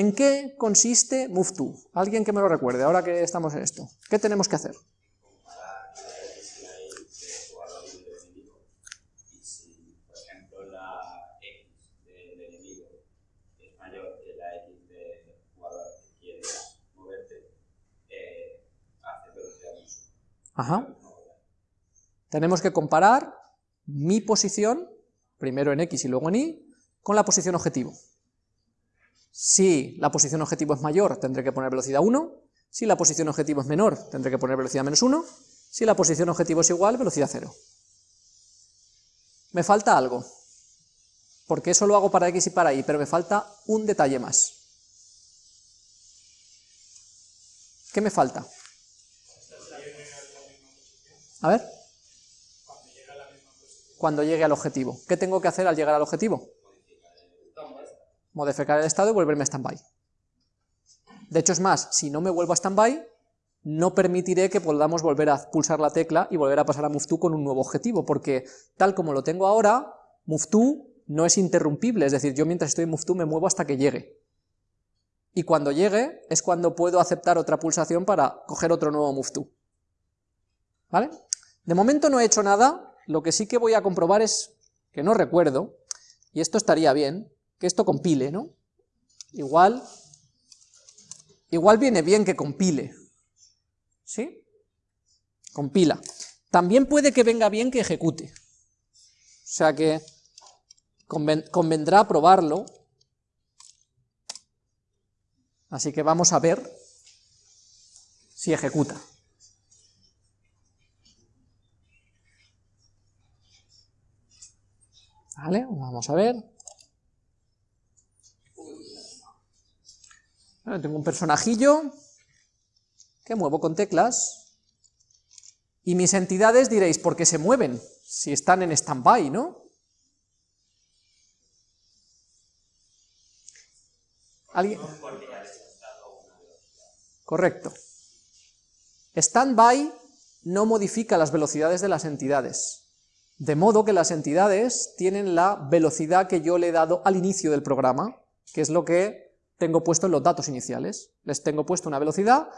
¿En qué consiste move Alguien que me lo recuerde, ahora que estamos en esto. ¿Qué tenemos que hacer? Ajá. Tenemos que comparar mi posición, primero en X y luego en Y, con la posición objetivo. Si la posición objetivo es mayor, tendré que poner velocidad 1, si la posición objetivo es menor, tendré que poner velocidad menos 1, si la posición objetivo es igual, velocidad 0. Me falta algo, porque eso lo hago para X y para Y, pero me falta un detalle más. ¿Qué me falta? A ver. Cuando llegue al objetivo. ¿Qué tengo que hacer al llegar al objetivo? Modificar el estado y volverme a standby. De hecho, es más, si no me vuelvo a standby, no permitiré que podamos volver a pulsar la tecla y volver a pasar a move to con un nuevo objetivo, porque tal como lo tengo ahora, move to no es interrumpible, es decir, yo mientras estoy en move to me muevo hasta que llegue. Y cuando llegue es cuando puedo aceptar otra pulsación para coger otro nuevo move to. ¿Vale? De momento no he hecho nada, lo que sí que voy a comprobar es, que no recuerdo, y esto estaría bien, que esto compile, ¿no? Igual, igual viene bien que compile, ¿sí? Compila. También puede que venga bien que ejecute, o sea que convendrá probarlo, así que vamos a ver si ejecuta. ¿Vale? Vamos a ver. Tengo un personajillo que muevo con teclas y mis entidades diréis, ¿por qué se mueven? Si están en stand-by, ¿no? ¿Alguien? Correcto. Stand-by no modifica las velocidades de las entidades. De modo que las entidades tienen la velocidad que yo le he dado al inicio del programa, que es lo que tengo puesto en los datos iniciales. Les tengo puesto una velocidad,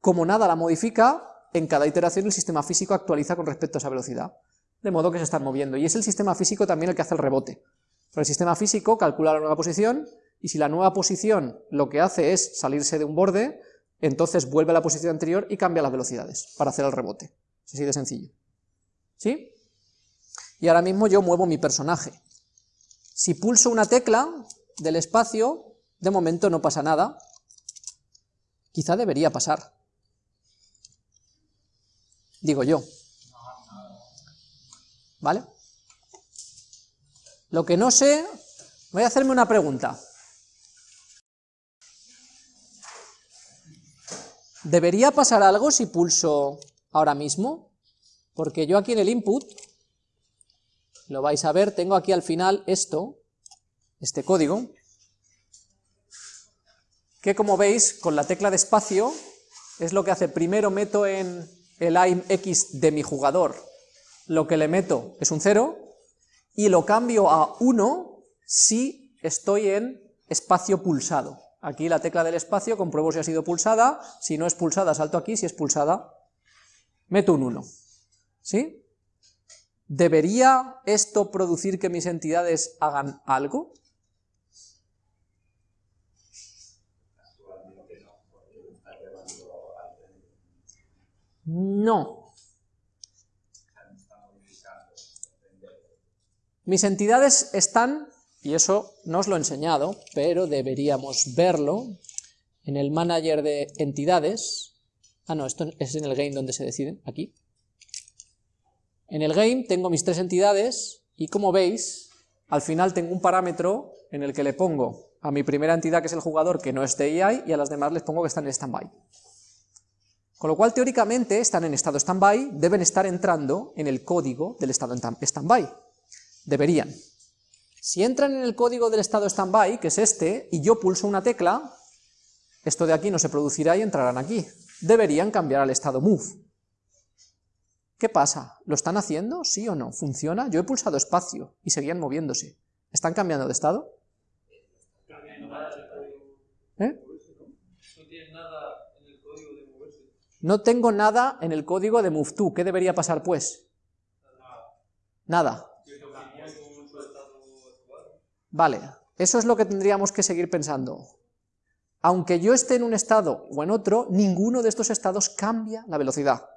como nada la modifica, en cada iteración el sistema físico actualiza con respecto a esa velocidad, de modo que se están moviendo, y es el sistema físico también el que hace el rebote. el sistema físico calcula la nueva posición, y si la nueva posición lo que hace es salirse de un borde, entonces vuelve a la posición anterior y cambia las velocidades para hacer el rebote. Es así de sencillo. ¿Sí? y ahora mismo yo muevo mi personaje. Si pulso una tecla del espacio, de momento no pasa nada, quizá debería pasar. Digo yo. ¿Vale? Lo que no sé, voy a hacerme una pregunta. ¿Debería pasar algo si pulso ahora mismo? Porque yo aquí en el input lo vais a ver, tengo aquí al final esto, este código, que como veis, con la tecla de espacio, es lo que hace, primero meto en el aim x de mi jugador, lo que le meto es un 0, y lo cambio a 1 si estoy en espacio pulsado. Aquí la tecla del espacio, compruebo si ha sido pulsada, si no es pulsada salto aquí, si es pulsada meto un 1. ¿Sí? ¿Debería esto producir que mis entidades hagan algo? No. Mis entidades están, y eso no os lo he enseñado, pero deberíamos verlo, en el manager de entidades, ah no, esto es en el game donde se deciden, aquí, en el game tengo mis tres entidades y como veis, al final tengo un parámetro en el que le pongo a mi primera entidad, que es el jugador, que no es TI, y a las demás les pongo que están en standby. Con lo cual, teóricamente, están en estado standby, deben estar entrando en el código del estado standby. Deberían. Si entran en el código del estado standby, que es este, y yo pulso una tecla, esto de aquí no se producirá y entrarán aquí. Deberían cambiar al estado move. ¿Qué pasa? ¿Lo están haciendo? ¿Sí o no? ¿Funciona? Yo he pulsado espacio y seguían moviéndose. ¿Están cambiando de estado? ¿Eh? No tengo nada en el código de move ¿Qué debería pasar, pues? Nada. Vale, eso es lo que tendríamos que seguir pensando. Aunque yo esté en un estado o en otro, ninguno de estos estados cambia la velocidad.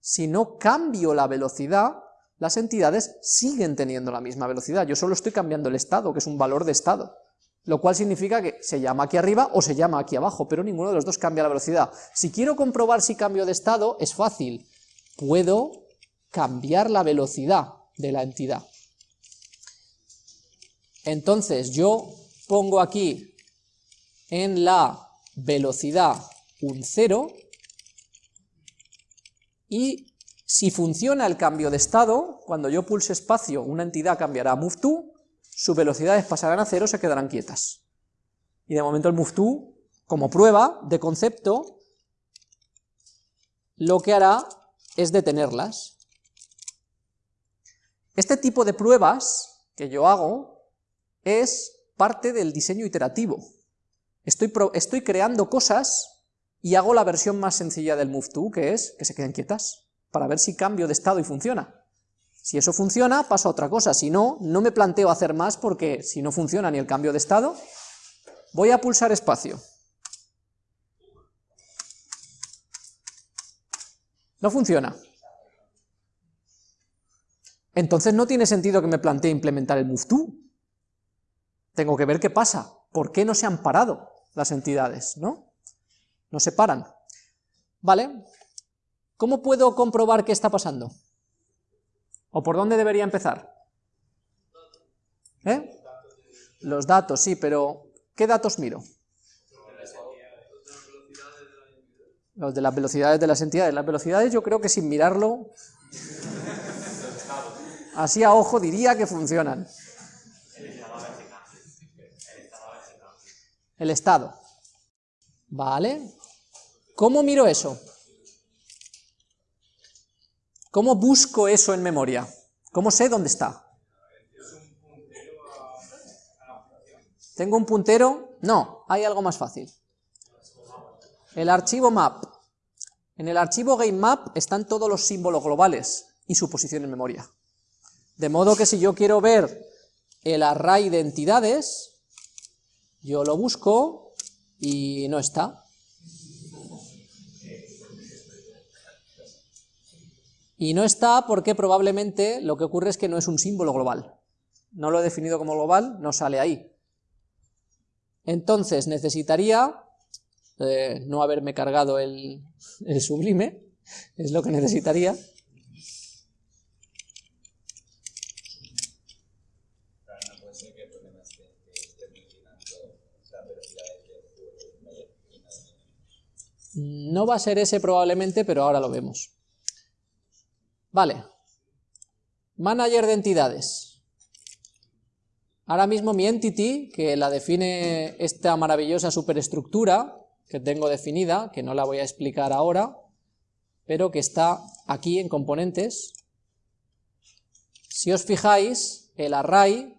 Si no cambio la velocidad, las entidades siguen teniendo la misma velocidad. Yo solo estoy cambiando el estado, que es un valor de estado lo cual significa que se llama aquí arriba o se llama aquí abajo, pero ninguno de los dos cambia la velocidad. Si quiero comprobar si cambio de estado, es fácil, puedo cambiar la velocidad de la entidad. Entonces yo pongo aquí en la velocidad un 0 y si funciona el cambio de estado, cuando yo pulse espacio una entidad cambiará a move to, sus velocidades pasarán a cero, se quedarán quietas. Y de momento el move como prueba de concepto, lo que hará es detenerlas. Este tipo de pruebas que yo hago es parte del diseño iterativo. Estoy, estoy creando cosas y hago la versión más sencilla del move que es que se queden quietas, para ver si cambio de estado y funciona. Si eso funciona, paso a otra cosa, si no, no me planteo hacer más porque si no funciona ni el cambio de estado, voy a pulsar espacio. No funciona. Entonces no tiene sentido que me plantee implementar el move Tengo que ver qué pasa, por qué no se han parado las entidades, ¿no? No se paran. ¿Vale? ¿Cómo puedo comprobar qué está pasando? ¿O por dónde debería empezar? ¿Eh? Los datos, sí, pero ¿qué datos miro? Los de las velocidades de las entidades. Las velocidades yo creo que sin mirarlo, así a ojo diría que funcionan. El estado. Vale. ¿Cómo miro eso? ¿Cómo busco eso en memoria? ¿Cómo sé dónde está? ¿Tengo un puntero? No, hay algo más fácil. El archivo map. En el archivo GameMap están todos los símbolos globales y su posición en memoria. De modo que si yo quiero ver el array de entidades, yo lo busco y no está. Y no está porque probablemente lo que ocurre es que no es un símbolo global. No lo he definido como global, no sale ahí. Entonces necesitaría eh, no haberme cargado el, el sublime, es lo que necesitaría. No va a ser ese probablemente, pero ahora lo vemos. Vale. Manager de entidades. Ahora mismo mi entity, que la define esta maravillosa superestructura que tengo definida, que no la voy a explicar ahora, pero que está aquí en componentes. Si os fijáis, el array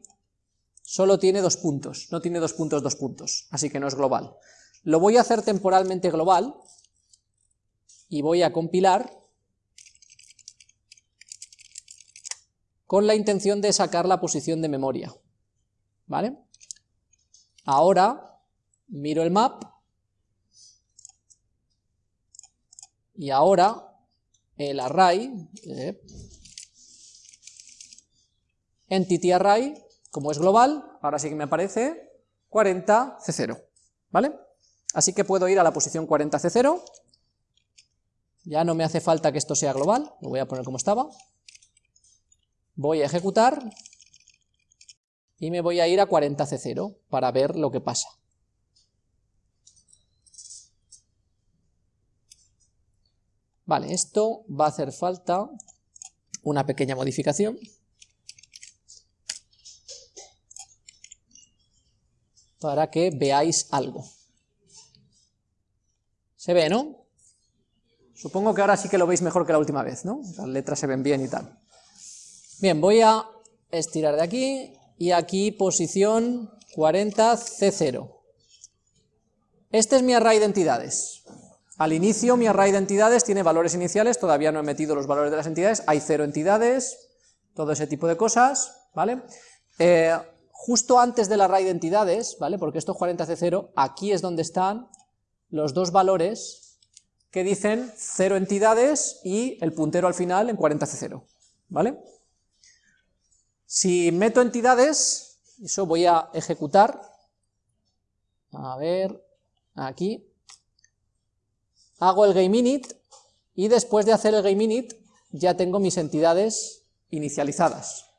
solo tiene dos puntos, no tiene dos puntos, dos puntos, así que no es global. Lo voy a hacer temporalmente global y voy a compilar con la intención de sacar la posición de memoria. ¿Vale? Ahora miro el map y ahora el array, eh, entity array, como es global, ahora sí que me aparece 40C0, ¿vale? Así que puedo ir a la posición 40C0, ya no me hace falta que esto sea global, lo voy a poner como estaba, voy a ejecutar y me voy a ir a 40C0 para ver lo que pasa. Vale, esto va a hacer falta una pequeña modificación. Para que veáis algo. Se ve, ¿no? Supongo que ahora sí que lo veis mejor que la última vez, ¿no? Las letras se ven bien y tal. Bien, voy a estirar de aquí y aquí posición 40 C0. Este es mi array de entidades. Al inicio mi array de entidades tiene valores iniciales, todavía no he metido los valores de las entidades, hay cero entidades, todo ese tipo de cosas, ¿vale? Eh, justo antes del array de entidades, ¿vale? Porque esto es 40C0, aquí es donde están los dos valores que dicen cero entidades y el puntero al final en 40C0, ¿vale? Si meto entidades, eso voy a ejecutar, a ver, aquí, hago el gameInit y después de hacer el gameInit ya tengo mis entidades inicializadas.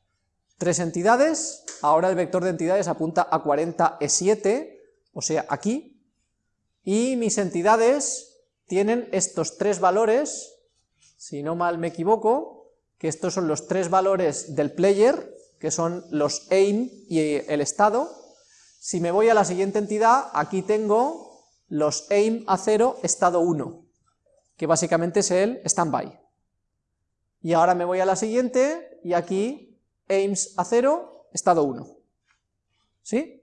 Tres entidades, ahora el vector de entidades apunta a 40E7, o sea, aquí, y mis entidades tienen estos tres valores, si no mal me equivoco, que estos son los tres valores del player, que son los aim y el estado. Si me voy a la siguiente entidad, aquí tengo los aim a 0, estado 1, que básicamente es el standby. Y ahora me voy a la siguiente, y aquí aims a 0, estado 1. ¿Sí?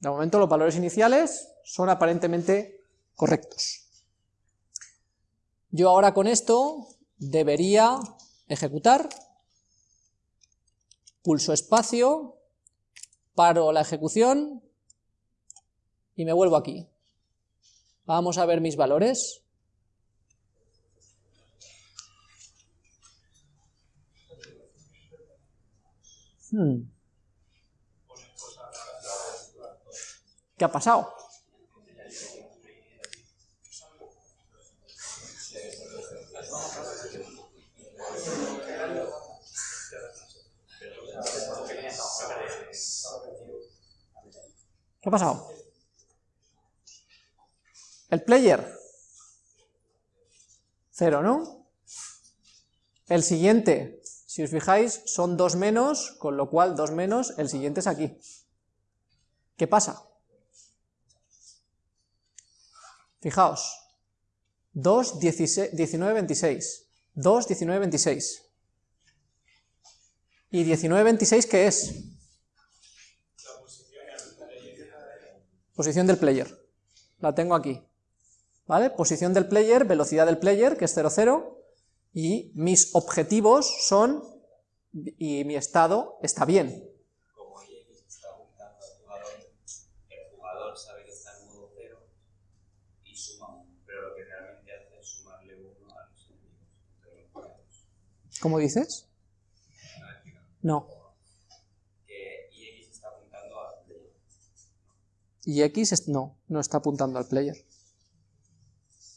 De momento los valores iniciales son aparentemente correctos. Yo ahora con esto debería ejecutar, pulso espacio, paro la ejecución, y me vuelvo aquí. Vamos a ver mis valores. Hmm. ¿Qué ha pasado? ¿Qué ha pasado? El player, cero, ¿no? El siguiente, si os fijáis, son dos menos, con lo cual dos menos, el siguiente es aquí. ¿Qué pasa? Fijaos, 2, 19, 26, 2, 19, 26. ¿Y 19, 26 qué es? Posición del player. La tengo aquí. ¿vale? Posición del player, velocidad del player, que es 0, 0, y mis objetivos son, y mi estado está bien. Como X está apuntando al jugador, el jugador sabe que está en modo 0 y suma 1, pero lo que realmente hace es sumarle 1 a los enemigos. ¿Cómo dices? No. Que X está apuntando al player. Y X no, no está apuntando al player.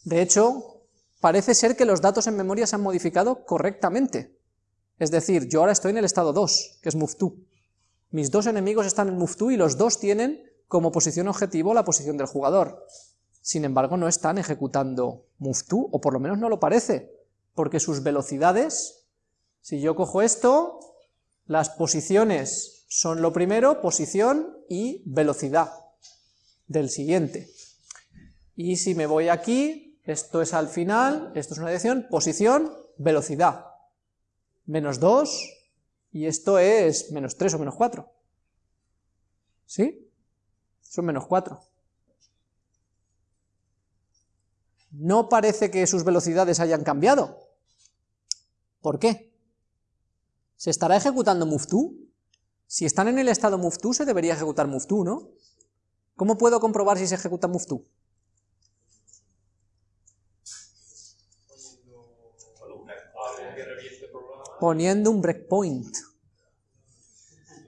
De hecho, parece ser que los datos en memoria se han modificado correctamente. Es decir, yo ahora estoy en el estado 2, que es move2. Mis dos enemigos están en move2 y los dos tienen como posición objetivo la posición del jugador. Sin embargo, no están ejecutando move2, o por lo menos no lo parece, porque sus velocidades, si yo cojo esto, las posiciones son lo primero, posición y velocidad del siguiente. Y si me voy aquí, esto es al final, esto es una dirección, posición, velocidad. Menos 2, y esto es menos 3 o menos 4. ¿Sí? Son menos 4. No parece que sus velocidades hayan cambiado. ¿Por qué? ¿Se estará ejecutando move2? Si están en el estado move2, se debería ejecutar move2, ¿no? ¿Cómo puedo comprobar si se ejecuta move2? poniendo un breakpoint.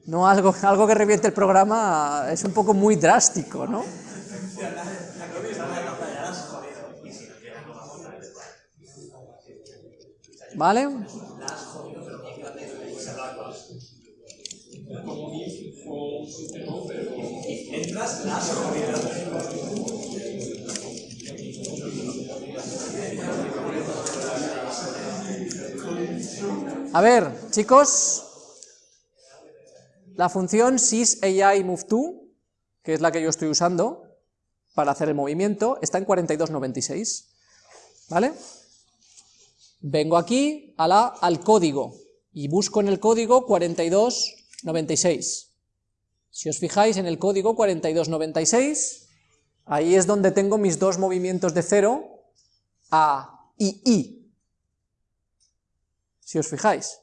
No algo, algo que reviente el programa es un poco muy drástico, ¿no? ¿Vale? A ver, chicos, la función sysAIMove2, que es la que yo estoy usando para hacer el movimiento, está en 4296, ¿vale? Vengo aquí a al código y busco en el código 4296. Si os fijáis en el código 4296, Ahí es donde tengo mis dos movimientos de 0, A y I. Si os fijáis.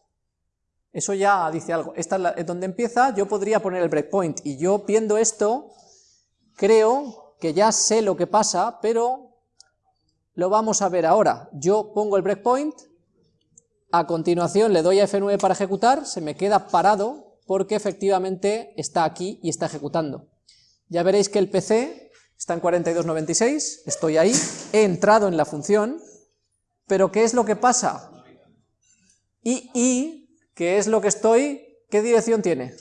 Eso ya dice algo. Esta es donde empieza, yo podría poner el breakpoint, y yo viendo esto, creo que ya sé lo que pasa, pero lo vamos a ver ahora. Yo pongo el breakpoint, a continuación le doy a F9 para ejecutar, se me queda parado, porque efectivamente está aquí y está ejecutando. Ya veréis que el PC está en 4296, estoy ahí, he entrado en la función, pero ¿qué es lo que pasa? Y, y ¿Qué es lo que estoy? ¿Qué dirección tiene?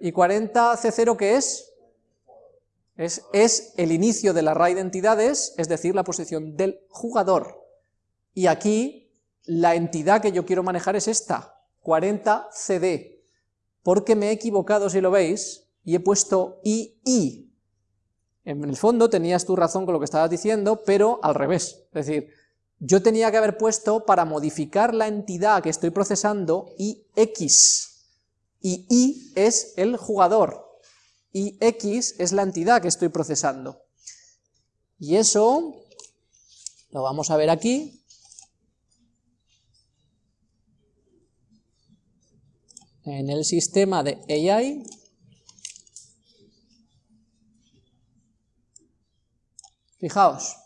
¿Y 40C0 qué es? es? Es el inicio del array de entidades, es decir, la posición del jugador. Y aquí la entidad que yo quiero manejar es esta, 40CD, porque me he equivocado si lo veis, y he puesto II. En el fondo tenías tu razón con lo que estabas diciendo, pero al revés, es decir, yo tenía que haber puesto para modificar la entidad que estoy procesando IX, y I es el jugador, y X es la entidad que estoy procesando. Y eso lo vamos a ver aquí. En el sistema de AI. Fijaos,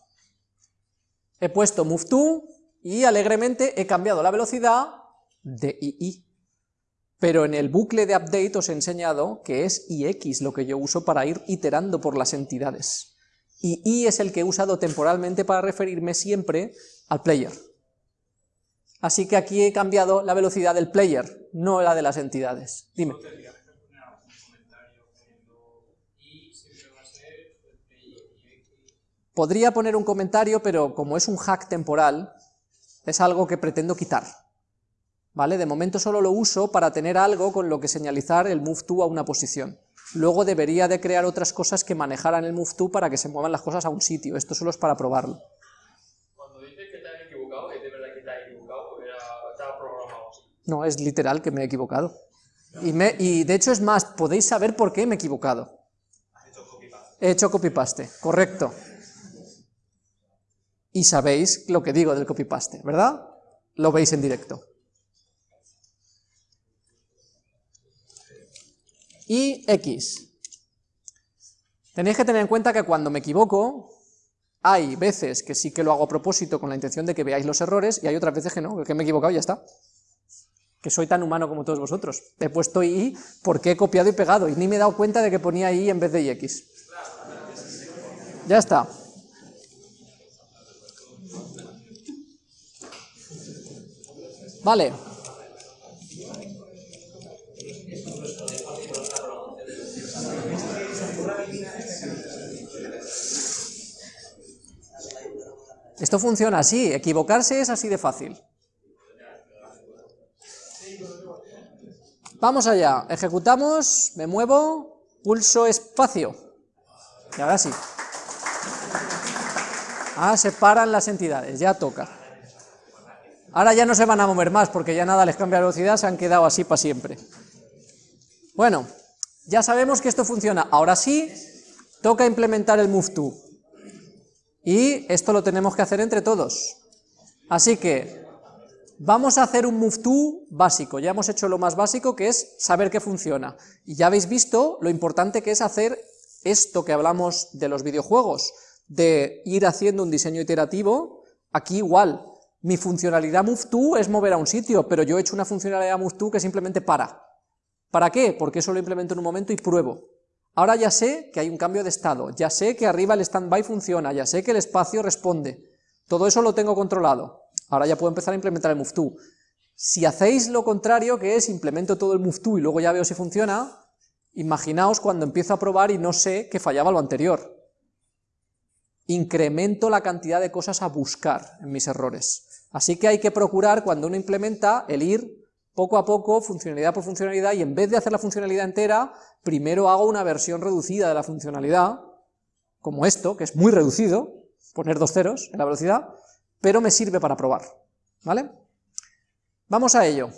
he puesto move to y alegremente he cambiado la velocidad de II. Pero en el bucle de update os he enseñado que es IX lo que yo uso para ir iterando por las entidades. Y I es el que he usado temporalmente para referirme siempre al player. Así que aquí he cambiado la velocidad del player, no la de las entidades. Dime. Podría poner un comentario, pero como es un hack temporal, es algo que pretendo quitar. ¿Vale? De momento solo lo uso para tener algo con lo que señalizar el move to a una posición. Luego debería de crear otras cosas que manejaran el move to para que se muevan las cosas a un sitio. Esto solo es para probarlo. Cuando dices que te has equivocado, ¿es de verdad que te has equivocado o estaba programado así? No, es literal que me he equivocado. Y, de hecho es más, podéis saber por qué me he equivocado. He hecho copy-paste, correcto y sabéis lo que digo del copy-paste, ¿verdad? Lo veis en directo. Y X. Tenéis que tener en cuenta que cuando me equivoco, hay veces que sí que lo hago a propósito con la intención de que veáis los errores, y hay otras veces que no, que me he equivocado y ya está. Que soy tan humano como todos vosotros. He puesto I porque he copiado y pegado, y ni me he dado cuenta de que ponía I en vez de X. Ya está. Vale. Esto funciona así, equivocarse es así de fácil. Vamos allá, ejecutamos, me muevo, pulso espacio. Y ahora sí. Ah, se paran las entidades, ya toca. Ahora ya no se van a mover más porque ya nada les cambia la velocidad, se han quedado así para siempre. Bueno, ya sabemos que esto funciona. Ahora sí, toca implementar el move to. Y esto lo tenemos que hacer entre todos. Así que vamos a hacer un move to básico. Ya hemos hecho lo más básico que es saber que funciona. Y ya habéis visto lo importante que es hacer esto que hablamos de los videojuegos, de ir haciendo un diseño iterativo, aquí igual, mi funcionalidad move es mover a un sitio, pero yo he hecho una funcionalidad move que simplemente para. ¿Para qué? Porque eso lo implemento en un momento y pruebo. Ahora ya sé que hay un cambio de estado, ya sé que arriba el standby funciona, ya sé que el espacio responde. Todo eso lo tengo controlado. Ahora ya puedo empezar a implementar el move Si hacéis lo contrario, que es implemento todo el move y luego ya veo si funciona, imaginaos cuando empiezo a probar y no sé que fallaba lo anterior. Incremento la cantidad de cosas a buscar en mis errores. Así que hay que procurar, cuando uno implementa, el ir poco a poco, funcionalidad por funcionalidad, y en vez de hacer la funcionalidad entera, primero hago una versión reducida de la funcionalidad, como esto, que es muy reducido, poner dos ceros en la velocidad, pero me sirve para probar, ¿vale? Vamos a ello.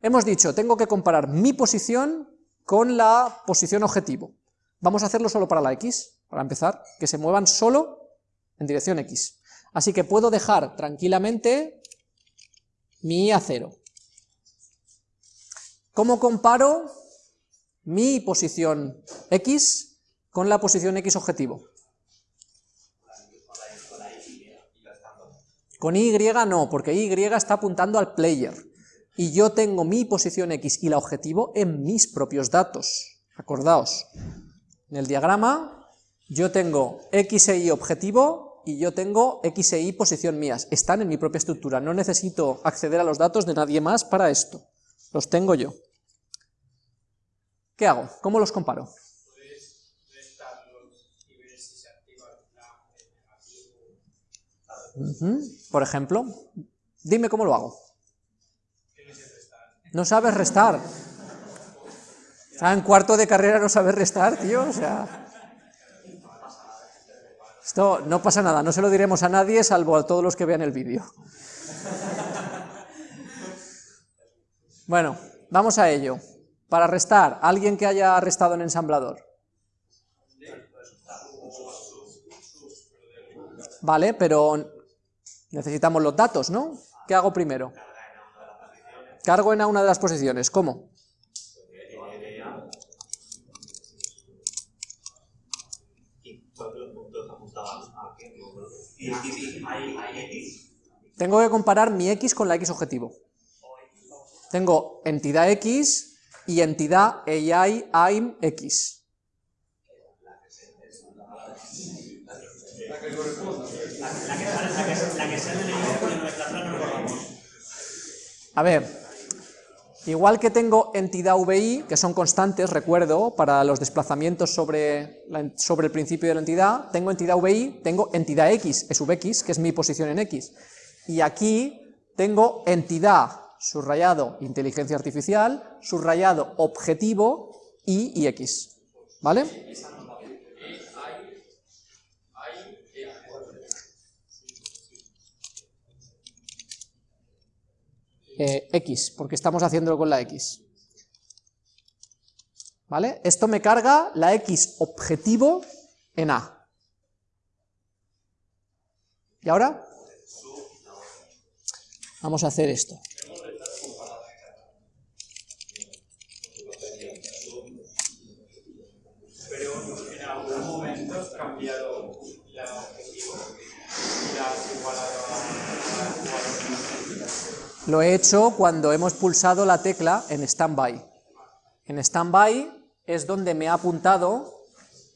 Hemos dicho, tengo que comparar mi posición con la posición objetivo. Vamos a hacerlo solo para la X, para empezar, que se muevan solo en dirección X. Así que puedo dejar tranquilamente mi y a 0. ¿Cómo comparo mi posición X con la posición X objetivo? Con Y no, porque Y está apuntando al player. Y yo tengo mi posición X y la objetivo en mis propios datos. Acordaos, en el diagrama yo tengo X e Y objetivo y yo tengo X e Y posición mías. Están en mi propia estructura, no necesito acceder a los datos de nadie más para esto. Los tengo yo. ¿Qué hago? ¿Cómo los comparo? Por ejemplo, dime cómo lo hago. No sabes restar. Está en cuarto de carrera no sabes restar, tío, o sea... Esto no pasa nada, no se lo diremos a nadie salvo a todos los que vean el vídeo. Bueno, vamos a ello. Para restar, alguien que haya restado en ensamblador. Vale, pero necesitamos los datos, ¿no? ¿Qué hago primero? Cargo en una de las posiciones. ¿Cómo? Tengo que comparar mi x con la x objetivo. Tengo entidad x y entidad AI AIM x. A ver, igual que tengo entidad VI, que son constantes, recuerdo, para los desplazamientos sobre, sobre el principio de la entidad, tengo entidad VI, tengo entidad X, es VX, que es mi posición en X. Y aquí tengo entidad, subrayado inteligencia artificial, subrayado objetivo, Y y X. ¿Vale? Eh, X, porque estamos haciéndolo con la X. ¿Vale? Esto me carga la X objetivo en A. ¿Y ahora? Vamos a hacer esto. Lo he hecho cuando hemos pulsado la tecla en standby. En standby es donde me ha apuntado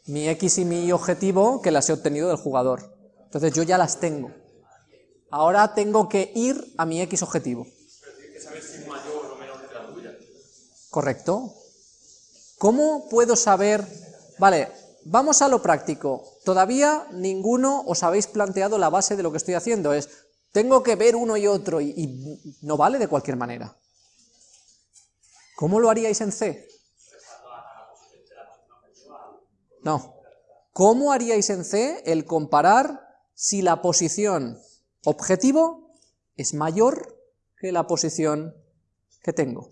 mi X y mi objetivo que las he obtenido del jugador. Entonces yo ya las tengo. Ahora tengo que ir a mi X objetivo. Correcto. ¿Cómo puedo saber? Vale, vamos a lo práctico. Todavía ninguno os habéis planteado la base de lo que estoy haciendo. Es, tengo que ver uno y otro y, no vale de cualquier manera. ¿Cómo lo haríais en C? No. ¿Cómo haríais en C el comparar si la posición objetivo es mayor que la posición que tengo?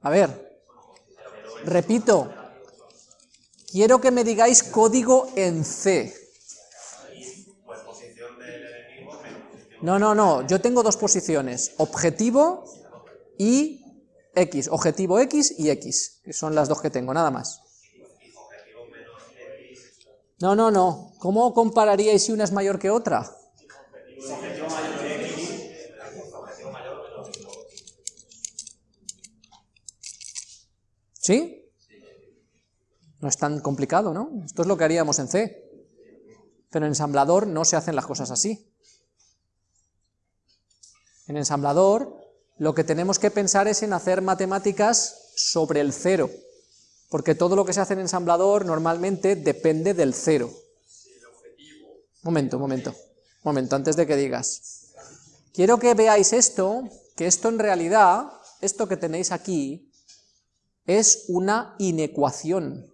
A ver, repito, quiero que me digáis código en C. No, no, no, yo tengo dos posiciones, objetivo y X, objetivo X y X, que son las dos que tengo, nada más. No, no, no, ¿cómo compararíais si una es mayor que otra? ¿Sí? No es tan complicado, ¿no? Esto es lo que haríamos en C. Pero en ensamblador no se hacen las cosas así. En ensamblador lo que tenemos que pensar es en hacer matemáticas sobre el cero, porque todo lo que se hace en ensamblador normalmente depende del cero. Momento, momento, momento, antes de que digas. Quiero que veáis esto, que esto en realidad, esto que tenéis aquí, es una inecuación.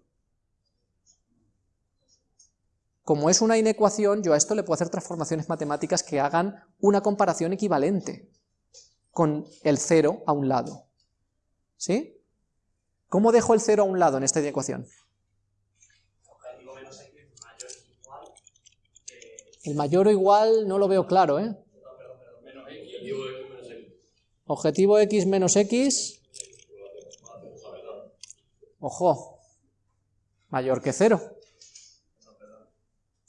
Como es una inecuación, yo a esto le puedo hacer transformaciones matemáticas que hagan una comparación equivalente con el 0 a un lado. ¿Sí? ¿Cómo dejo el 0 a un lado en esta inecuación? El mayor o igual no lo veo claro, ¿eh? Objetivo x menos x. Ojo. Mayor que 0.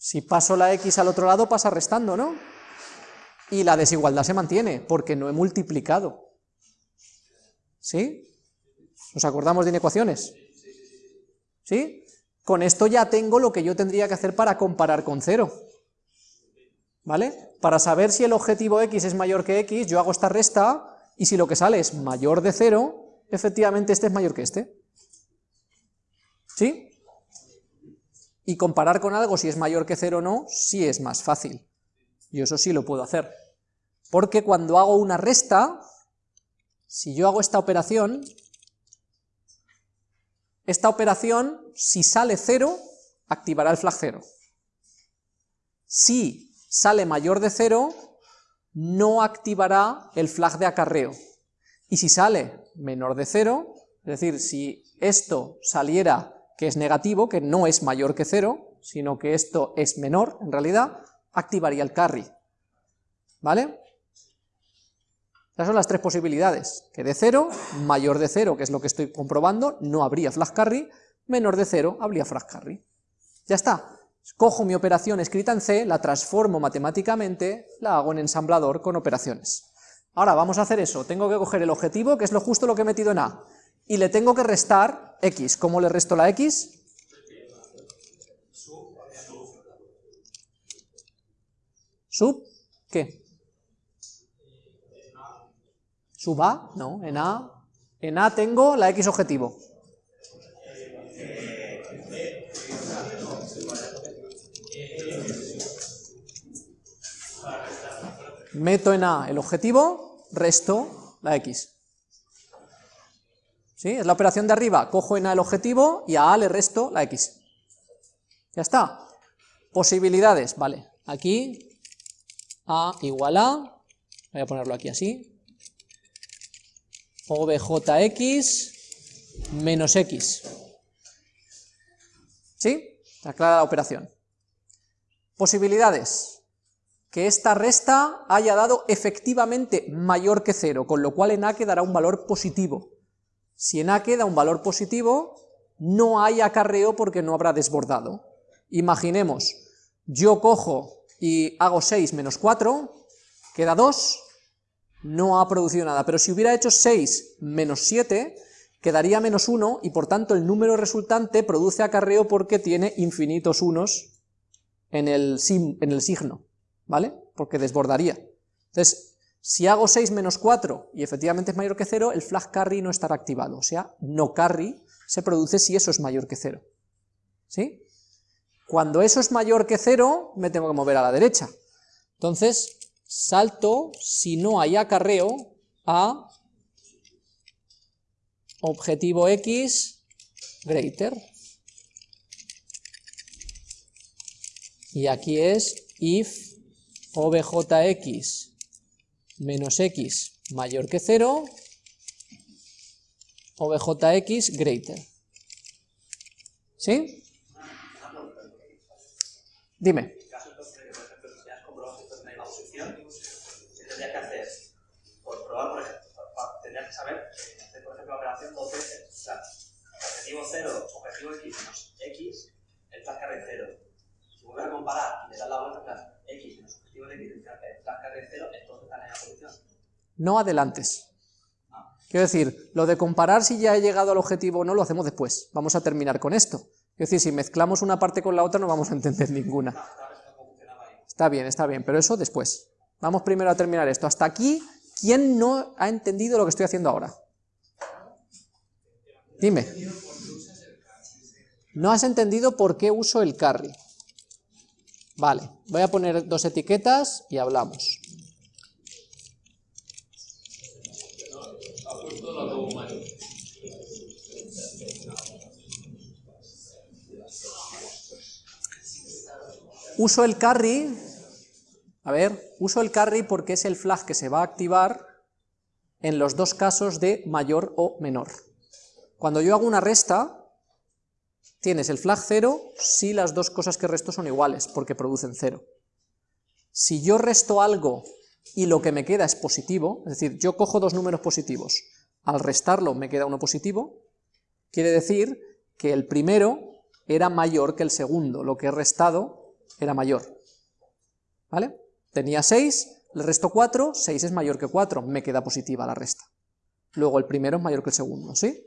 Si paso la x al otro lado, pasa restando, ¿no? Y la desigualdad se mantiene, porque no he multiplicado. ¿Sí? ¿Nos acordamos de inecuaciones? ¿Sí? Con esto ya tengo lo que yo tendría que hacer para comparar con cero. ¿Vale? Para saber si el objetivo x es mayor que x, yo hago esta resta, y si lo que sale es mayor de cero, efectivamente este es mayor que este. ¿Sí? Y comparar con algo si es mayor que cero o no, sí es más fácil. Yo eso sí lo puedo hacer. Porque cuando hago una resta, si yo hago esta operación, esta operación, si sale cero, activará el flag cero. Si sale mayor de cero, no activará el flag de acarreo. Y si sale menor de cero, es decir, si esto saliera que es negativo, que no es mayor que cero, sino que esto es menor, en realidad, activaría el carry. ¿Vale? Esas son las tres posibilidades, que de cero, mayor de cero, que es lo que estoy comprobando, no habría flag carry, menor de cero, habría flag carry. Ya está, cojo mi operación escrita en C, la transformo matemáticamente, la hago en ensamblador con operaciones. Ahora vamos a hacer eso, tengo que coger el objetivo, que es lo justo lo que he metido en A, y le tengo que restar x. ¿Cómo le resto la x? ¿Sub? ¿Qué? ¿Sub A? No, en A. En A tengo la x objetivo. Meto en A el objetivo, resto la x. ¿Sí? Es la operación de arriba, cojo en A el objetivo y a A le resto la X. Ya está. Posibilidades, vale. Aquí, A igual a, voy a ponerlo aquí así, OBJX menos X. ¿Sí? Está clara la operación. Posibilidades. Que esta resta haya dado efectivamente mayor que cero, con lo cual en A quedará un valor positivo. Si en A queda un valor positivo, no hay acarreo porque no habrá desbordado. Imaginemos, yo cojo y hago 6 menos 4, queda 2, no ha producido nada, pero si hubiera hecho 6 menos 7, quedaría menos 1, y por tanto el número resultante produce acarreo porque tiene infinitos unos en el, signo, ¿vale? Porque desbordaría. Entonces, si hago 6 menos 4 y efectivamente es mayor que 0, el flag carry no estará activado, o sea, no carry se produce si eso es mayor que 0. ¿Sí? Cuando eso es mayor que 0, me tengo que mover a la derecha. Entonces, salto, si no hay acarreo, a objetivo x greater. Y aquí es if objx menos x mayor que 0, o bjx greater. ¿Sí? Dime. Saber, hacer, por ejemplo, la operación veces. O sea, objetivo 0, objetivo x menos x, el flash carry 0. Si vuelves a comparar y le das la vuelta, x No adelantes. Quiero decir, lo de comparar si ya he llegado al objetivo o no lo hacemos después. Vamos a terminar con esto. Es decir, si mezclamos una parte con la otra no vamos a entender ninguna. Está bien, está bien, pero eso después. Vamos primero a terminar esto. Hasta aquí, ¿quién no ha entendido lo que estoy haciendo ahora? Dime. ¿No has entendido por qué uso el carry? Vale, voy a poner dos etiquetas y hablamos. Uso el carry, a ver, uso el carry porque es el flag que se va a activar en los dos casos de mayor o menor. Cuando yo hago una resta, tienes el flag 0 si las dos cosas que resto son iguales, porque producen 0. Si yo resto algo y lo que me queda es positivo, es decir, yo cojo dos números positivos, al restarlo me queda uno positivo, quiere decir que el primero era mayor que el segundo, lo que he restado era mayor. ¿Vale? Tenía 6, le resto 4, 6 es mayor que 4, me queda positiva la resta. Luego el primero es mayor que el segundo, ¿sí?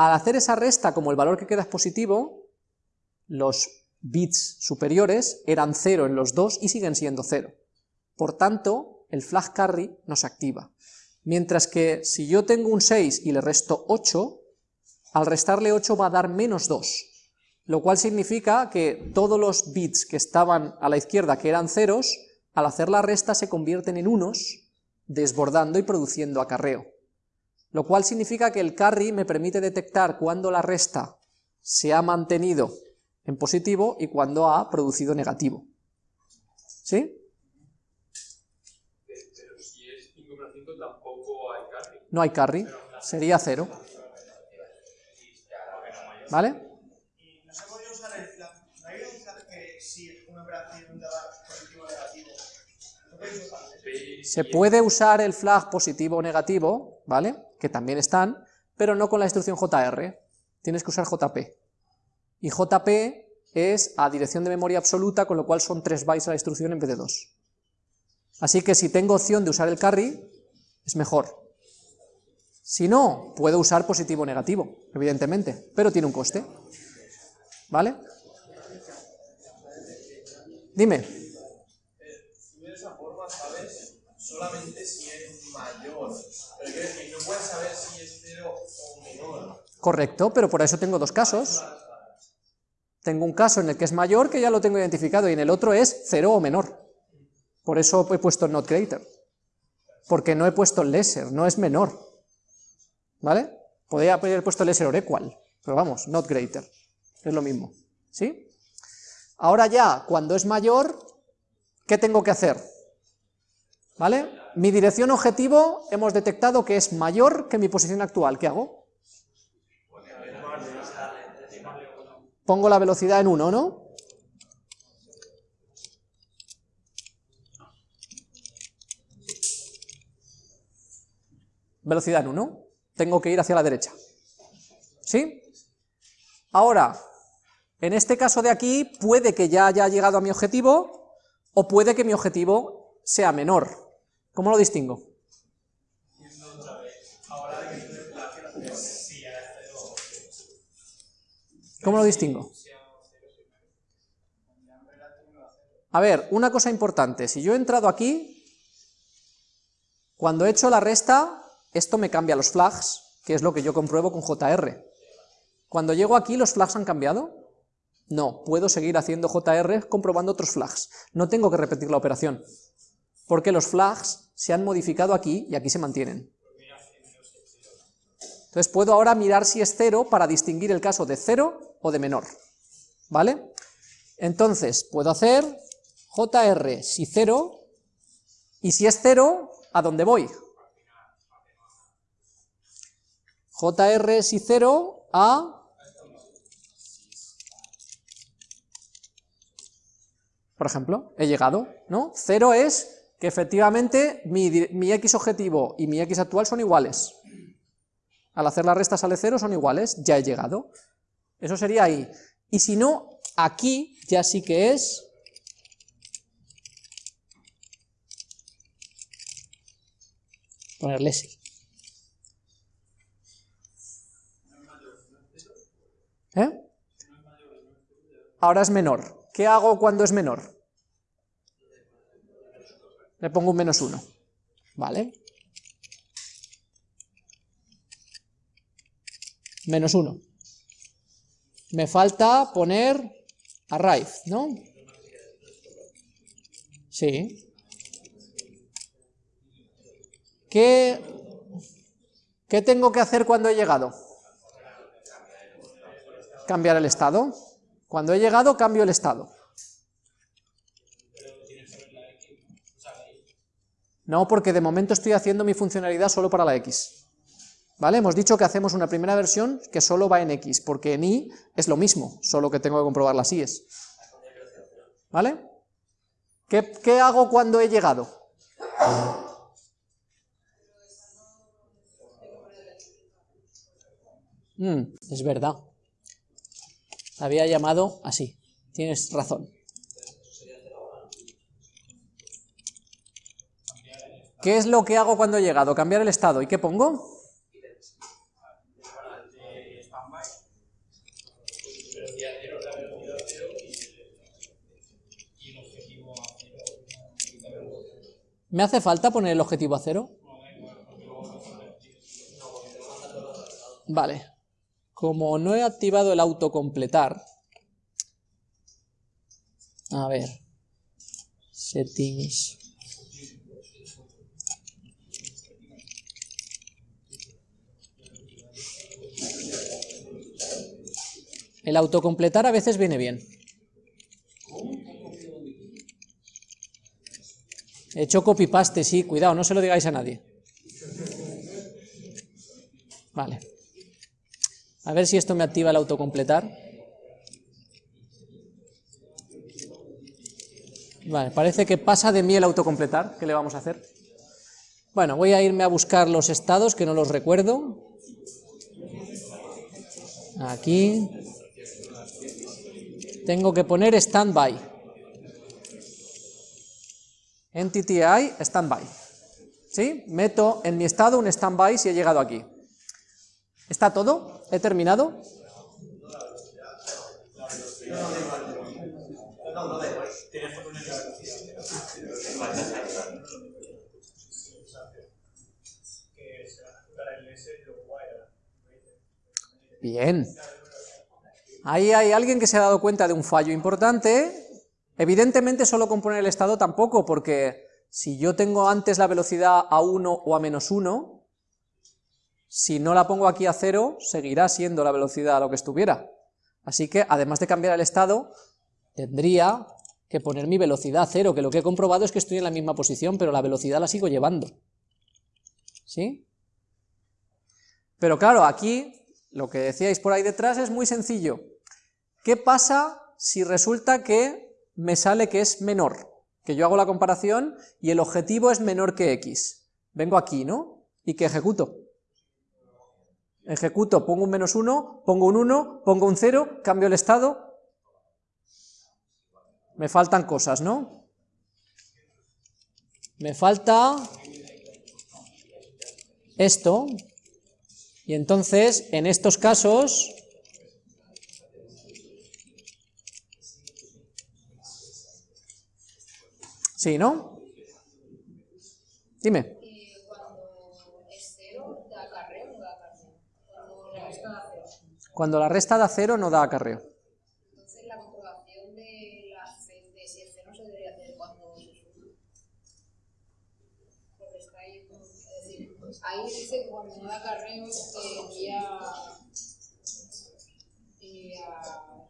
Al hacer esa resta, como el valor que queda es positivo, los bits superiores eran 0 en los dos y siguen siendo 0. Por tanto, el flag carry no se activa. Mientras que si yo tengo un 6 y le resto 8, al restarle 8 va a dar menos 2, lo cual significa que todos los bits que estaban a la izquierda, que eran ceros, al hacer la resta se convierten en unos, desbordando y produciendo acarreo. Lo cual significa que el carry me permite detectar cuando la resta se ha mantenido en positivo y cuando ha producido negativo. ¿Sí? Pero si es 5 menos 5 tampoco hay carry. No hay carry, sería cero. ¿Vale? Se podría usar el flag. Positivo o negativo. Se puede usar el flag positivo o negativo, ¿vale? Que también están, pero no con la instrucción JR. Tienes que usar JP. Y JP es a dirección de memoria absoluta, con lo cual son 3 bytes a la instrucción en vez de 2. Así que si tengo opción de usar el carry, es mejor. Si no, puedo usar positivo o negativo, evidentemente, pero tiene un coste. ¿Vale? Dime. Sabes solamente. Saber si es cero o menor. Correcto, pero por eso tengo dos casos. Tengo un caso en el que es mayor, que ya lo tengo identificado, y en el otro es cero o menor. Por eso he puesto not greater. Porque no he puesto lesser, no es menor. ¿Vale? Podría haber puesto lesser or equal, pero vamos, not greater. Es lo mismo. ¿Sí? Ahora ya, cuando es mayor, ¿qué tengo que hacer? ¿Vale? Mi dirección objetivo hemos detectado que es mayor que mi posición actual. ¿Qué hago? Pongo la velocidad en 1, ¿no? Velocidad en 1. Tengo que ir hacia la derecha. ¿Sí? Ahora, en este caso de aquí, puede que ya haya llegado a mi objetivo, o puede que mi objetivo sea menor. ¿Cómo lo distingo? ¿Cómo lo distingo? A ver, una cosa importante, si yo he entrado aquí, cuando he hecho la resta, esto me cambia los flags, que es lo que yo compruebo con JR. Cuando llego aquí, ¿los flags han cambiado? No, puedo seguir haciendo JR comprobando otros flags. No tengo que repetir la operación, porque los flags se han modificado aquí y aquí se mantienen. Entonces puedo ahora mirar si es cero para distinguir el caso de cero o de menor. ¿Vale? Entonces puedo hacer JR si cero, y si es cero, ¿a dónde voy? JR si cero a... Por ejemplo, he llegado, ¿no? Cero es que efectivamente mi, mi x objetivo y mi x actual son iguales. Al hacer la resta sale cero, son iguales, ya he llegado. Eso sería ahí. Y si no, aquí ya sí que es... Ponerle sí. ¿Eh? Ahora es menor. ¿Qué hago cuando es menor? Le pongo un menos uno. ¿Vale? Menos uno. Me falta poner arrive, ¿no? Sí. ¿Qué, ¿Qué tengo que hacer cuando he llegado? Cambiar el estado. Cuando he llegado, cambio el estado. No, porque de momento estoy haciendo mi funcionalidad solo para la X. ¿Vale? Hemos dicho que hacemos una primera versión que solo va en X, porque en Y es lo mismo, solo que tengo que comprobar las Y's. ¿Vale? ¿Qué, qué hago cuando he llegado? Mm, es verdad. Había llamado así. Tienes razón. ¿Qué es lo que hago cuando he llegado? Cambiar el estado. ¿Y qué pongo? ¿Me hace falta poner el objetivo a cero? Vale. Como no he activado el autocompletar, a ver, settings, el autocompletar a veces viene bien. He hecho copy-paste, sí, cuidado, no se lo digáis a nadie. Vale. A ver si esto me activa el autocompletar. Vale, parece que pasa de mí el autocompletar. ¿Qué le vamos a hacer? Bueno, voy a irme a buscar los estados, que no los recuerdo. Aquí. Tengo que poner standby. Entity I, standby. ¿Sí? Meto en mi estado un standby si he llegado aquí. ¿Está todo? ¿He terminado? Bien. Ahí hay alguien que se ha dado cuenta de un fallo importante. Evidentemente solo con poner el estado tampoco, porque si yo tengo antes la velocidad a 1 o a menos 1, si no la pongo aquí a 0, seguirá siendo la velocidad a lo que estuviera. Así que, además de cambiar el estado, tendría que poner mi velocidad a 0, que lo que he comprobado es que estoy en la misma posición, pero la velocidad la sigo llevando. ¿Sí? Pero claro, aquí lo que decíais por ahí detrás es muy sencillo. ¿Qué pasa si resulta que me sale que es menor? Que yo hago la comparación y el objetivo es menor que x. Vengo aquí, ¿no? ¿Y qué ejecuto? Ejecuto, pongo un menos 1, pongo un 1, pongo un 0, cambio el estado. Me faltan cosas, ¿no? Me falta esto, y entonces, en estos casos, sí, ¿no? Dime. Cuando la resta da cero no da acarreo. Entonces la comprobación de, la, de si el cero se debería hacer cuando se sube. Porque está ahí, es decir, ahí dice que cuando no da acarreo se envía, envía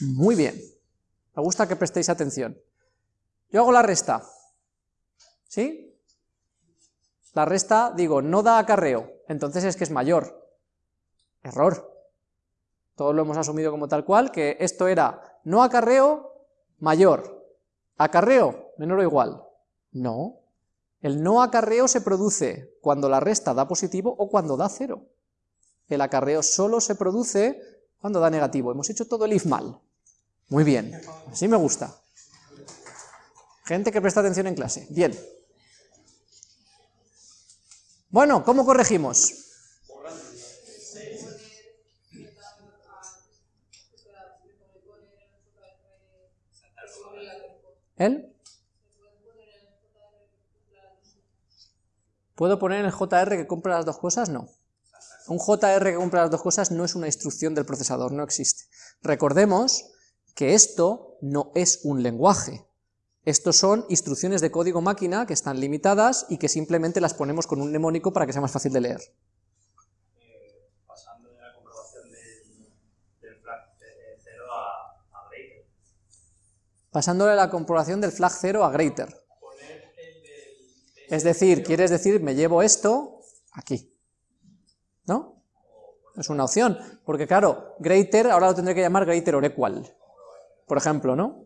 Muy bien. Me gusta que prestéis atención. Yo hago la resta. ¿Sí? La resta, digo, no da acarreo, entonces es que es mayor. Error. Todos lo hemos asumido como tal cual, que esto era no acarreo, mayor. Acarreo, menor o igual. No. El no acarreo se produce cuando la resta da positivo o cuando da cero. El acarreo solo se produce cuando da negativo. Hemos hecho todo el if mal. Muy bien, así me gusta. Gente que presta atención en clase. Bien. Bueno, ¿cómo corregimos? ¿El? ¿Puedo poner el JR que compra las dos cosas? No. Un JR que compra las dos cosas no es una instrucción del procesador, no existe. Recordemos que esto no es un lenguaje. Estos son instrucciones de código máquina que están limitadas y que simplemente las ponemos con un mnemónico para que sea más fácil de leer. Eh, pasando de la comprobación del, flag 0 a, greater. Pasándole la comprobación del flag 0 a greater. Poner el del... Es decir, quieres decir, me llevo esto aquí. ¿No? Es una opción, porque claro, greater ahora lo tendré que llamar greater or equal. Por ejemplo, ¿no?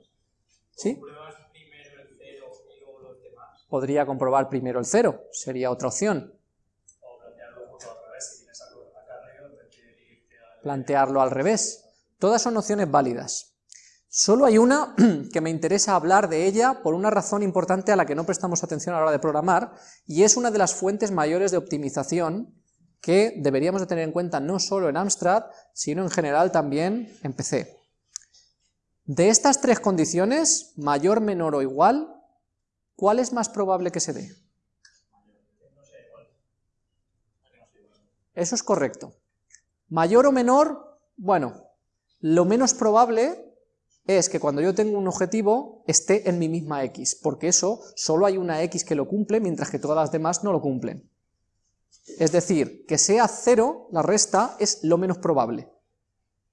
¿Sí? Podría comprobar primero el cero, sería otra opción. Plantearlo al revés. Todas son opciones válidas. Solo hay una que me interesa hablar de ella por una razón importante a la que no prestamos atención a la hora de programar, y es una de las fuentes mayores de optimización que deberíamos de tener en cuenta no solo en Amstrad, sino en general también en PC. De estas tres condiciones, mayor, menor o igual, ¿cuál es más probable que se dé? Eso es correcto. Mayor o menor, bueno, lo menos probable es que cuando yo tengo un objetivo esté en mi misma x, porque eso solo hay una x que lo cumple, mientras que todas las demás no lo cumplen. Es decir, que sea cero, la resta, es lo menos probable.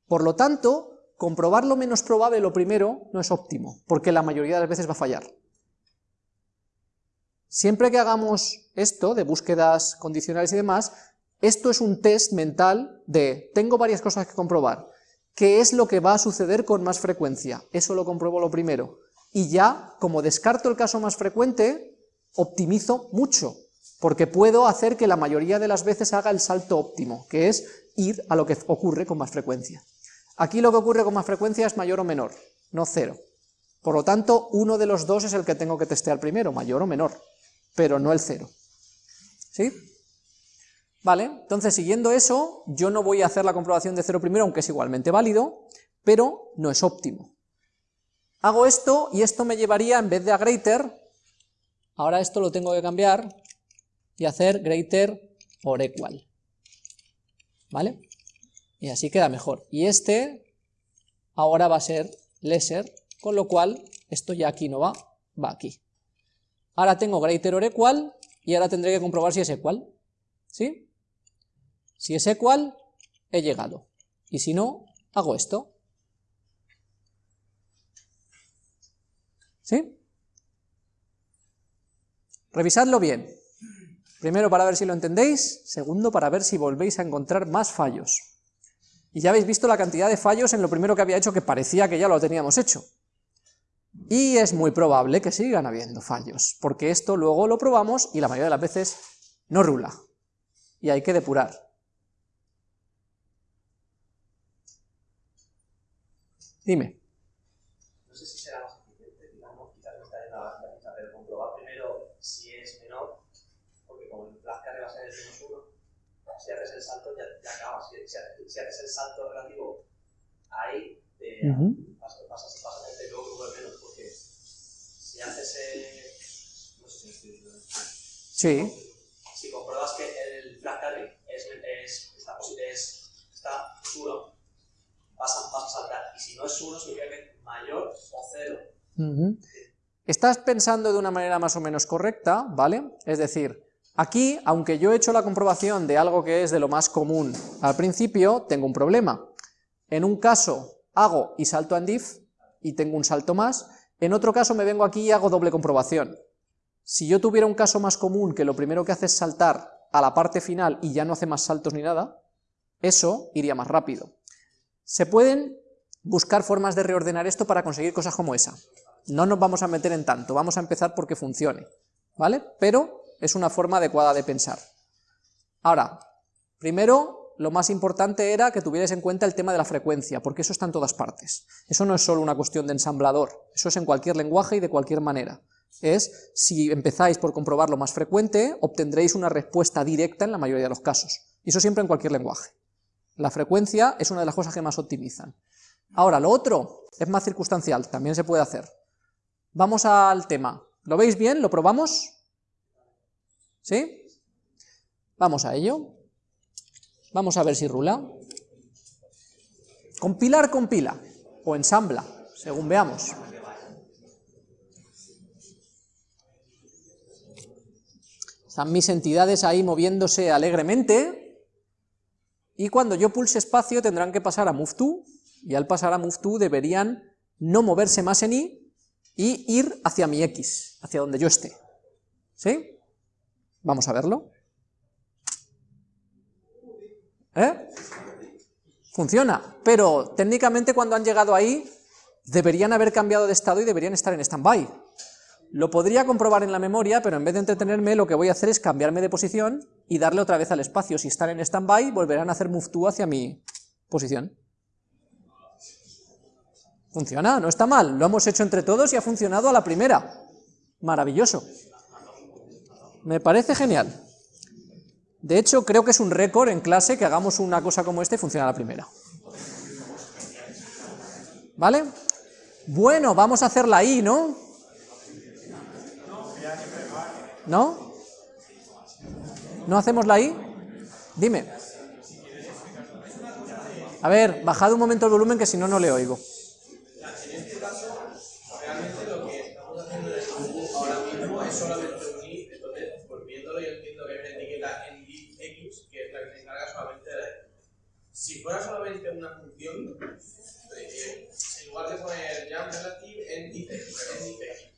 Por lo tanto, comprobar lo menos probable lo primero no es óptimo, porque la mayoría de las veces va a fallar. Siempre que hagamos esto, de búsquedas condicionales y demás, esto es un test mental de, tengo varias cosas que comprobar, ¿qué es lo que va a suceder con más frecuencia? Eso lo compruebo lo primero. Y ya, como descarto el caso más frecuente, optimizo mucho, porque puedo hacer que la mayoría de las veces haga el salto óptimo, que es ir a lo que ocurre con más frecuencia. Aquí lo que ocurre con más frecuencia es mayor o menor, no cero. Por lo tanto, uno de los dos es el que tengo que testear primero, mayor o menor, pero no el cero. ¿Sí? Vale, entonces siguiendo eso, yo no voy a hacer la comprobación de cero primero, aunque es igualmente válido, pero no es óptimo. Hago esto y esto me llevaría, en vez de a greater, ahora esto lo tengo que cambiar y hacer greater or equal. ¿Vale? Y así queda mejor. Y este ahora va a ser lesser, con lo cual esto ya aquí no va, va aquí. Ahora tengo greater or equal y ahora tendré que comprobar si es equal. ¿Sí? Si es equal, he llegado. Y si no, hago esto. ¿Sí? Revisadlo bien. Primero para ver si lo entendéis, segundo para ver si volvéis a encontrar más fallos. Y ya habéis visto la cantidad de fallos en lo primero que había hecho que parecía que ya lo teníamos hecho. Y es muy probable que sigan habiendo fallos, porque esto luego lo probamos y la mayoría de las veces no rula. Y hay que depurar. Dime. No sé si será más eficiente, digamos, quizás me está yendo a la cabeza, pero comprobar primero si es menor, porque como el flash carry va a ser el menos uno, si haces el salto ya, ya acabas. Si, si, haces- si haces el salto relativo ahí, te pasas, pasas, pasas menos, porque si haces el... No sé si me estoy diciendo. Sí, Si compruebas que el flash carry es, es, está, es, está uno, vas a, vas a saltar. Y si no es uno, significa que es mayor o cero. Estás pensando de una manera más o menos correcta, ¿vale? Es decir, aquí, aunque yo he hecho la comprobación de algo que es de lo más común al principio, tengo un problema. En un caso hago y salto a if y tengo un salto más, en otro caso me vengo aquí y hago doble comprobación. Si yo tuviera un caso más común que lo primero que hace es saltar a la parte final y ya no hace más saltos ni nada, eso iría más rápido. Se pueden buscar formas de reordenar esto para conseguir cosas como esa. No nos vamos a meter en tanto, vamos a empezar porque funcione, ¿vale? Pero es una forma adecuada de pensar. Ahora, primero, lo más importante era que tuvierais en cuenta el tema de la frecuencia, porque eso está en todas partes. Eso no es solo una cuestión de ensamblador, eso es en cualquier lenguaje y de cualquier manera. Es, si empezáis por comprobar lo más frecuente, obtendréis una respuesta directa en la mayoría de los casos. Y eso siempre en cualquier lenguaje. La frecuencia es una de las cosas que más optimizan. Ahora, lo otro es más circunstancial, también se puede hacer. Vamos al tema. ¿Lo veis bien? ¿Lo probamos? ¿Sí? Vamos a ello. Vamos a ver si rula. Compilar, compila. O ensambla, según veamos. Están mis entidades ahí moviéndose alegremente. Y cuando yo pulse espacio tendrán que pasar a move to, y al pasar a move to deberían no moverse más en y y ir hacia mi x, hacia donde yo esté. ¿Sí? Vamos a verlo. ¿Eh? Funciona, pero técnicamente cuando han llegado ahí deberían haber cambiado de estado y deberían estar en standby. Lo podría comprobar en la memoria, pero en vez de entretenerme, lo que voy a hacer es cambiarme de posición y darle otra vez al espacio. Si están en standby, volverán a hacer move to hacia mi posición. Funciona, no está mal. Lo hemos hecho entre todos y ha funcionado a la primera. Maravilloso. Me parece genial. De hecho, creo que es un récord en clase que hagamos una cosa como esta y funciona la primera. ¿Vale? Bueno, vamos a hacerla ahí, ¿no? ¿No? ¿No hacemos la I? Dime. A ver, bajad un momento el volumen que si no, no le oigo. En este caso, realmente lo que estamos haciendo ahora mismo es solamente unir, entonces, pues viéndolo yo entiendo que hay una etiqueta en div x que es la que se encarga solamente de la Si fuera solamente una función, eh, en lugar de poner jump relative en x,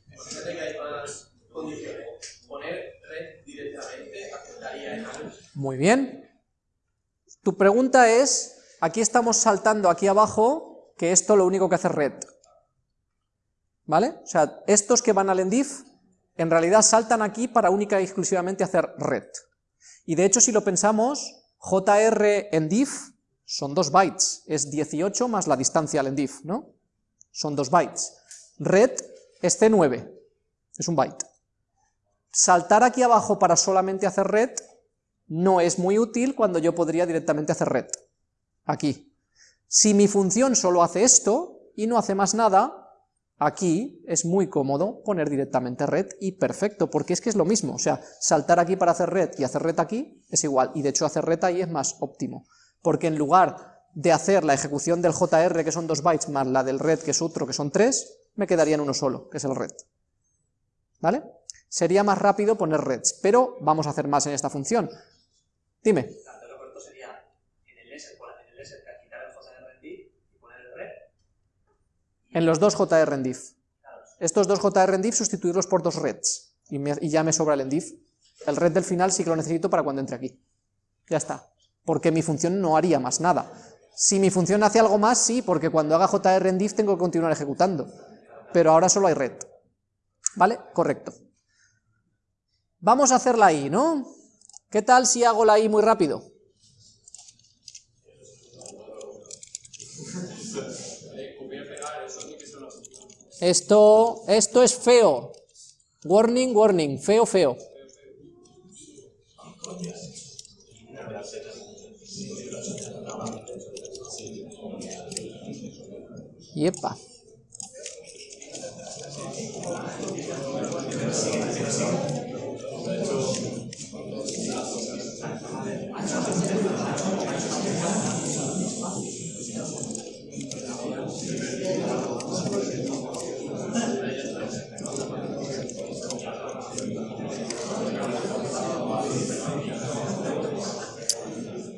imagínate que hay más condiciones. Poner red directamente aceptaría en algo. Muy bien. Tu pregunta es, aquí estamos saltando aquí abajo, que esto lo único que hace red. ¿Vale? O sea, estos que van al endif, en realidad saltan aquí para única y exclusivamente hacer red. Y de hecho, si lo pensamos, jr endif son 2 bytes, es 18 más la distancia al endif, ¿no? Son 2 bytes. Red es c9, es un byte. Saltar aquí abajo para solamente hacer red no es muy útil cuando yo podría directamente hacer red. Aquí. Si mi función solo hace esto y no hace más nada, aquí es muy cómodo poner directamente red y perfecto, porque es que es lo mismo, o sea, saltar aquí para hacer red y hacer red aquí es igual, y de hecho hacer red ahí es más óptimo, porque en lugar de hacer la ejecución del JR, que son 2 bytes, más la del red, que es otro, que son 3, me quedaría en uno solo, que es el red. ¿Vale? Sería más rápido poner reds, pero vamos a hacer más en esta función. Dime. Entonces lo correcto sería en el ESER, en el ESER quitar el JR en div y poner el red. En los dos JR en div. Estos dos JR en div sustituirlos por dos reds, y, me- y ya me sobra el en div. El red del final sí que lo necesito para cuando entre aquí. Ya está. Porque mi función no haría más nada. Si mi función hace algo más, sí, porque cuando haga JR en div tengo que continuar ejecutando. Pero ahora solo hay red. ¿Vale? Correcto. Vamos a hacer la i, ¿no? ¿Qué tal si hago la i muy rápido? Esto, esto es feo. Warning, warning, feo, feo. Yepa.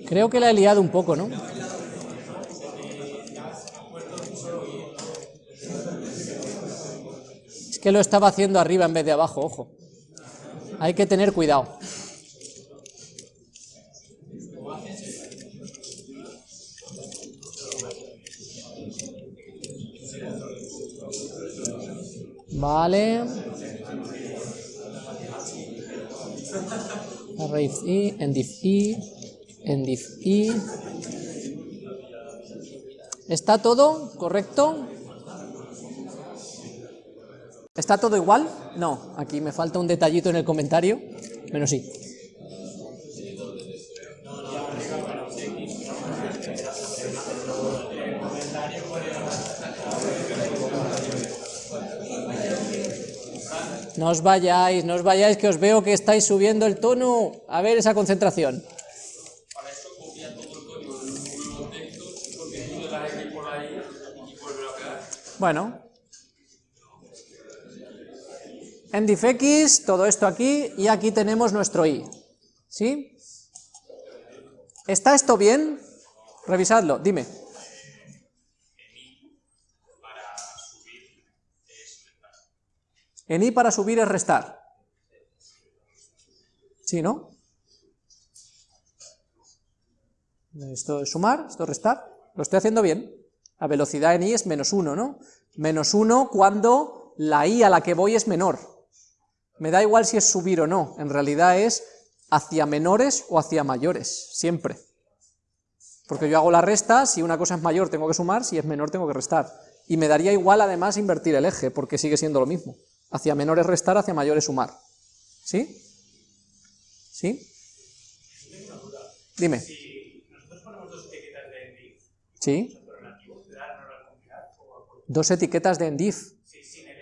Creo que la he liado un poco, ¿no? Que lo estaba haciendo arriba en vez de abajo, ojo. Hay que tener cuidado. Vale. Arrays i, endif i, i. ¿Está todo correcto? ¿Está todo igual? No, aquí me falta un detallito en el comentario, menos sí. No os vayáis, no os vayáis, que os veo que estáis subiendo el tono. A ver esa concentración. Para En diffx, todo esto aquí, y aquí tenemos nuestro i. ¿Sí? ¿Está esto bien? Revisadlo, dime. En i para subir es restar. ¿Sí, no? Esto es sumar, esto es restar. Lo estoy haciendo bien. La velocidad en i es menos 1, ¿no? Menos 1 cuando la i a la que voy es menor. Me da igual si es subir o no, en realidad es hacia menores o hacia mayores, siempre. Porque yo hago la resta, si una cosa es mayor tengo que sumar, si es menor tengo que restar. Y me daría igual además invertir el eje, porque sigue siendo lo mismo. Hacia menores restar, hacia mayores sumar. ¿Sí? ¿Sí? Dime. Si nosotros ponemos dos etiquetas de div ¿Sí? Dos etiquetas de endiv.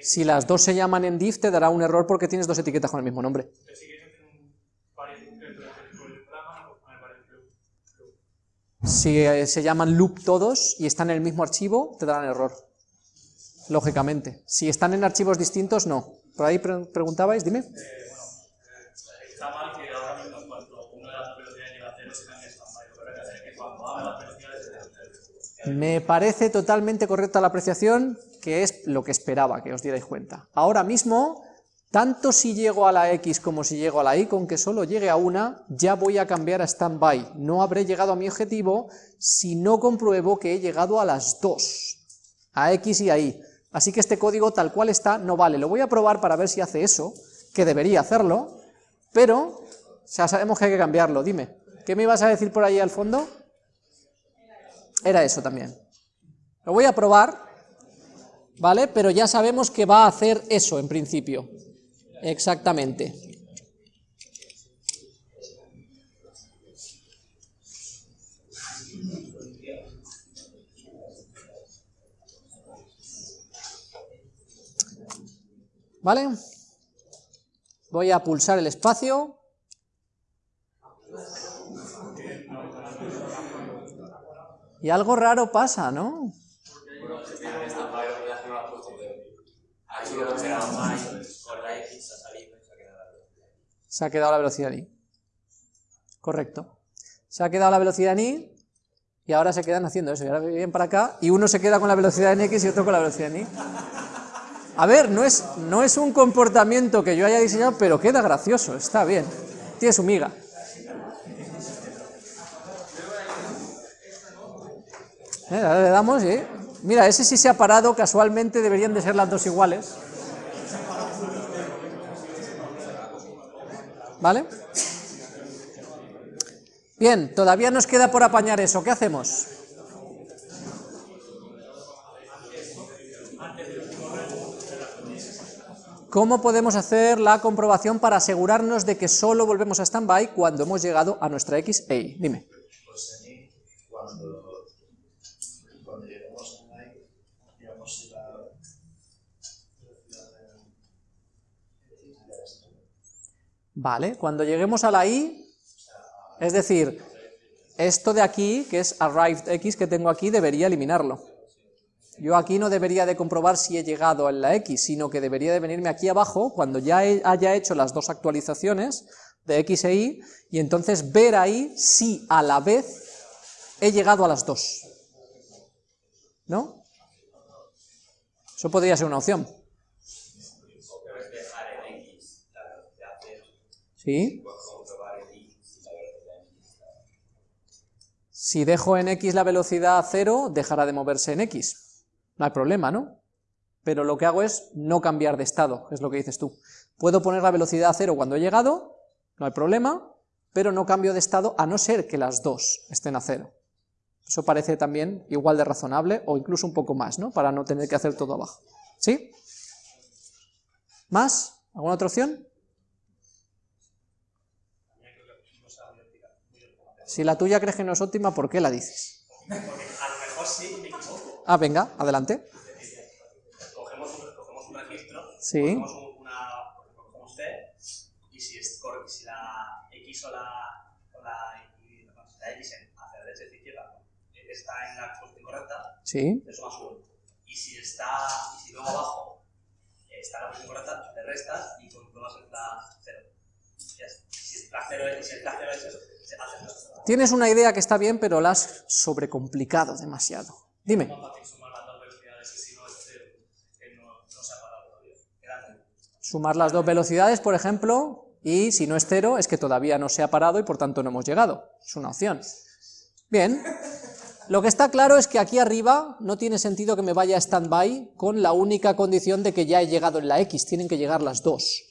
Si las dos se llaman endiv te dará un error porque tienes dos etiquetas con el mismo nombre. Si eh, se llaman loop todos y están en el mismo archivo, te darán error. Lógicamente. Si están en archivos distintos, no. Por ahí pre- preguntabais, dime. Me parece totalmente correcta la apreciación, que es lo que esperaba que os dierais cuenta. Ahora mismo, tanto si llego a la X como si llego a la Y, con que solo llegue a una, ya voy a cambiar a standby. No habré llegado a mi objetivo si no compruebo que he llegado a las dos, a X y a Y. Así que este código tal cual está no vale. Lo voy a probar para ver si hace eso, que debería hacerlo, pero ya sabemos que hay que cambiarlo. Dime, ¿qué me ibas a decir por ahí al fondo? Era eso también. Lo voy a probar, ¿vale? Pero ya sabemos que va a hacer eso en principio. Exactamente. ¿Vale? Voy a pulsar el espacio. Y algo raro pasa, ¿no? Ha hecho lo que era online, con la X ha salido y se ha quedado la velocidad. En i. Correcto. Se ha quedado la velocidad en i y ahora se quedan haciendo eso. Y ahora vienen para acá y uno se queda con la velocidad en x y otro con la velocidad en y. A ver, no es, no es un comportamiento que yo haya diseñado, pero queda gracioso, está bien. Tiene su miga. Eh, ahora le damos y... Mira, ese sí se ha parado, casualmente deberían de ser las dos iguales. ¿Vale? Bien, todavía nos queda por apañar eso. ¿Qué hacemos? ¿Cómo podemos hacer la comprobación para asegurarnos de que solo volvemos a standby cuando hemos llegado a nuestra X Y? Dime. Pues cuando lleguemos a I, digamos si la velocidad de esto. Vale, cuando lleguemos a la i, es decir, esto de aquí, que es arrived x que tengo aquí, debería eliminarlo. Yo aquí no debería de comprobar si he llegado a la x, sino que debería de venirme aquí abajo cuando ya haya hecho las dos actualizaciones de x e y, y entonces ver ahí si a la vez he llegado a las dos. ¿No? Eso podría ser una opción. O puedes dejar en X la velocidad cero. ¿Sí? Si dejo en x la velocidad cero, dejará de moverse en x. No hay problema, ¿no? Pero lo que hago es no cambiar de estado, es lo que dices tú. Puedo poner la velocidad a cero cuando he llegado, no hay problema, pero no cambio de estado a no ser que las dos estén a cero. Eso parece también igual de razonable o incluso un poco más, ¿no? Para no tener que hacer todo abajo. ¿Sí? ¿Más? ¿Alguna otra opción? Si la tuya crees que no es óptima, ¿por qué la dices? A lo mejor sí, me equivoco. Ah, venga, adelante. Cogemos un, cogemos un registro, Sí. cogemos un- una, cogemos C, y si, es, cor- si la X o la, o la, y- no, si la X en hacia derecha y izquierda está en la posición correcta, Sí. le sumas 1. Y si está, y si luego abajo está en la posición correcta, le restas y compruebas la 0. Tienes una idea que está bien, pero la has sobrecomplicado demasiado. Dime. Sumar las dos velocidades, por ejemplo, y si no es cero, es que todavía no se ha parado y por tanto no hemos llegado. Es una opción. Bien. Lo que está claro es que aquí arriba no tiene sentido que me vaya a standby con la única condición de que ya he llegado en la X, tienen que llegar las dos.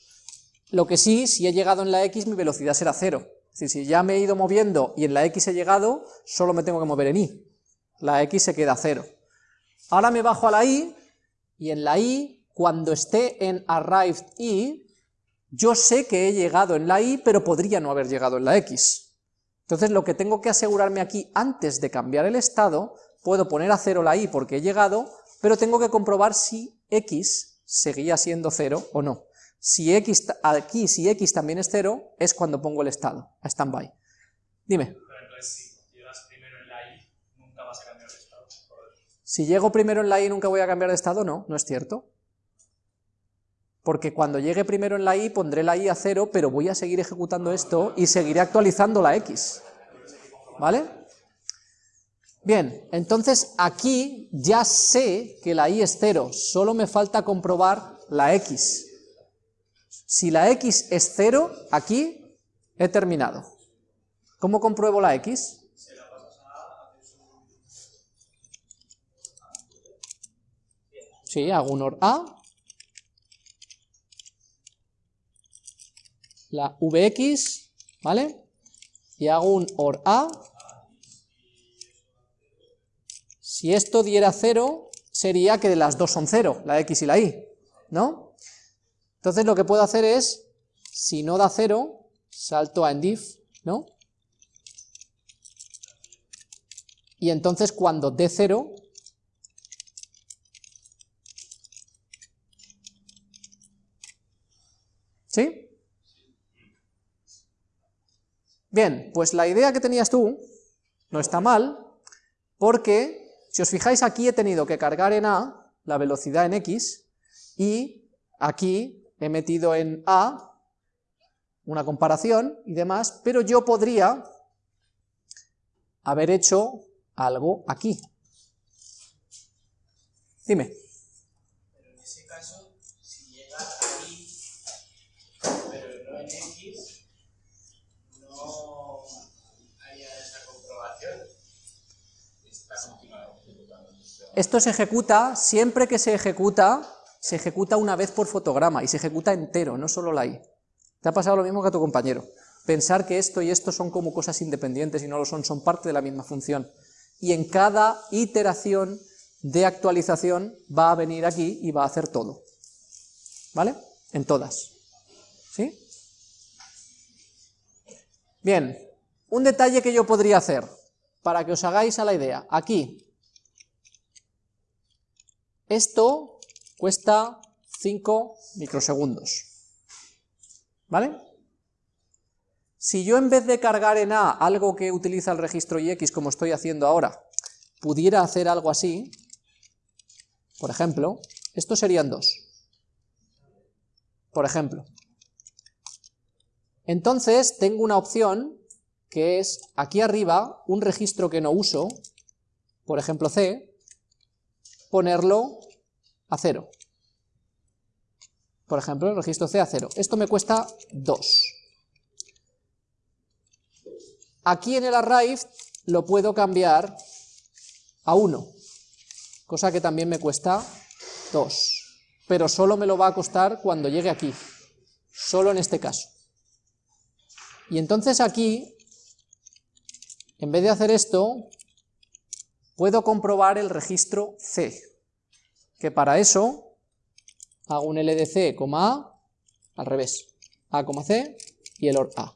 Lo que sí, si he llegado en la X, mi velocidad será cero. Es decir, si ya me he ido moviendo y en la X he llegado, solo me tengo que mover en Y. La X se queda cero. Ahora me bajo a la Y, y en la Y, cuando esté en arrived Y, yo sé que he llegado en la Y, pero podría no haber llegado en la X. Entonces lo que tengo que asegurarme aquí, antes de cambiar el estado, puedo poner a cero la Y porque he llegado, pero tengo que comprobar si X seguía siendo cero o no. Si X, aquí, si X también es cero, es cuando pongo el estado, a standby. Dime. Pero entonces, si llegas primero en la i, nunca vas a cambiar de estado. Si llego primero en la i nunca voy a cambiar de estado, no, no es cierto. Porque cuando llegue primero en la i pondré la i a cero, pero voy a seguir ejecutando esto y seguiré actualizando la x. ¿Vale? Bien, entonces aquí ya sé que la i es cero, solo me falta comprobar la x. Si la x es cero, aquí he terminado. ¿Cómo compruebo la x? Sí, hago un OR A. La VX, ¿vale? Y hago un OR A. Si esto diera cero, sería que las dos son cero, la X y la Y, ¿no? Entonces lo que puedo hacer es, si no da cero, salto a endif, ¿no? Y entonces cuando dé cero, ¿sí? Bien, pues la idea que tenías tú no está mal, porque si os fijáis aquí he tenido que cargar en A la velocidad en X, y aquí he metido en A una comparación y demás, pero yo podría haber hecho algo aquí. Dime. Pero en ese caso, si llega ahí, pero no en X, no esa comprobación. Está. Esto se ejecuta, siempre que se ejecuta, se ejecuta una vez por fotograma, y se ejecuta entero, no solo la I. Te ha pasado lo mismo que a tu compañero. Pensar que esto y esto son como cosas independientes y no lo son, son parte de la misma función. Y en cada iteración de actualización va a venir aquí y va a hacer todo. ¿Vale? En todas. ¿Sí? Bien, un detalle que yo podría hacer, para que os hagáis a la idea. Aquí, esto cuesta 5 microsegundos. ¿Vale? Si yo en vez de cargar en A algo que utiliza el registro IX como estoy haciendo ahora, pudiera hacer algo así, por ejemplo, estos serían dos. Por ejemplo. Entonces tengo una opción que es aquí arriba un registro que no uso, por ejemplo C, ponerlo a cero. Por ejemplo, el registro C a cero. Esto me cuesta 2. Aquí en el array lo puedo cambiar a 1, cosa que también me cuesta 2, pero solo me lo va a costar cuando llegue aquí, solo en este caso. Y entonces aquí, en vez de hacer esto, puedo comprobar el registro C, que para eso hago un LDC, A, al revés, A, C y el OR A.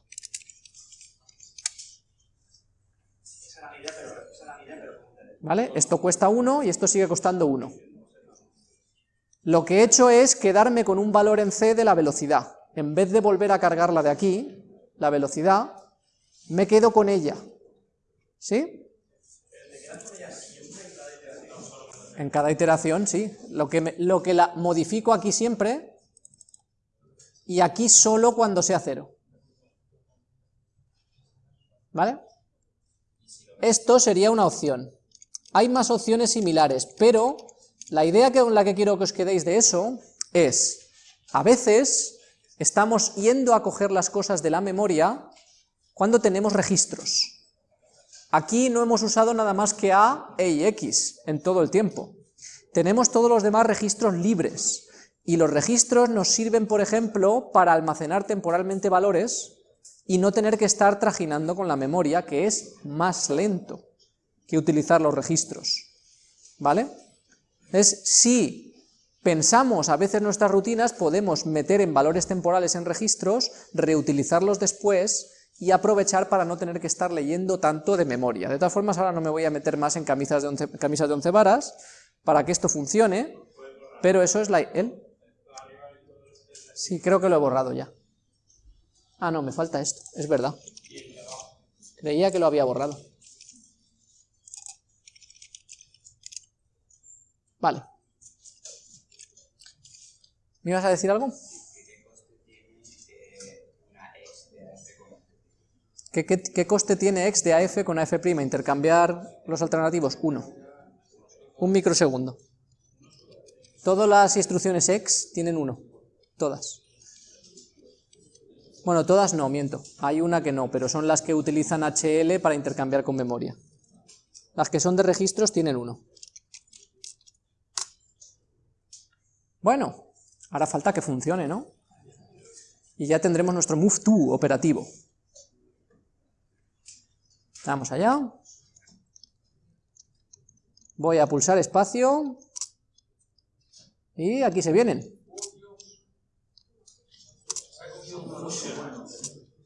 ¿Vale? Esto cuesta 1 y esto sigue costando 1. Lo que he hecho es quedarme con un valor en C de la velocidad. En vez de volver a cargarla de aquí, la velocidad, me quedo con ella. ¿Sí? En cada iteración, sí. Lo que, lo que la modifico aquí siempre y aquí solo cuando sea cero. ¿Vale? Esto sería una opción. Hay más opciones similares, pero la idea con la que quiero que os quedéis de eso es, a veces estamos yendo a coger las cosas de la memoria cuando tenemos registros. Aquí no hemos usado nada más que A, E y X en todo el tiempo. Tenemos todos los demás registros libres, y los registros nos sirven, por ejemplo, para almacenar temporalmente valores y no tener que estar trajinando con la memoria, que es más lento que utilizar los registros. ¿Vale? Es si pensamos a veces nuestras rutinas, podemos meter en valores temporales en registros, reutilizarlos después y aprovechar para no tener que estar leyendo tanto de memoria. De todas formas, ahora no me voy a meter más en camisas de once, camisas de once varas para que esto funcione, pero eso es la... ¿el? Sí, creo que lo he borrado ya. Ah, no, me falta esto, es verdad. Creía que lo había borrado. Vale. ¿Me ibas a decir algo? ¿Qué, qué, coste tiene x de AF con AF'? Intercambiar los alternativos, 1. Un microsegundo. Todas las instrucciones x tienen 1. Todas. Bueno, todas no, miento. Hay una que no, pero son las que utilizan HL para intercambiar con memoria. Las que son de registros tienen 1. Bueno, ahora falta que funcione, ¿no? Y ya tendremos nuestro move to operativo. Vamos allá. Voy a pulsar espacio. Y aquí se vienen.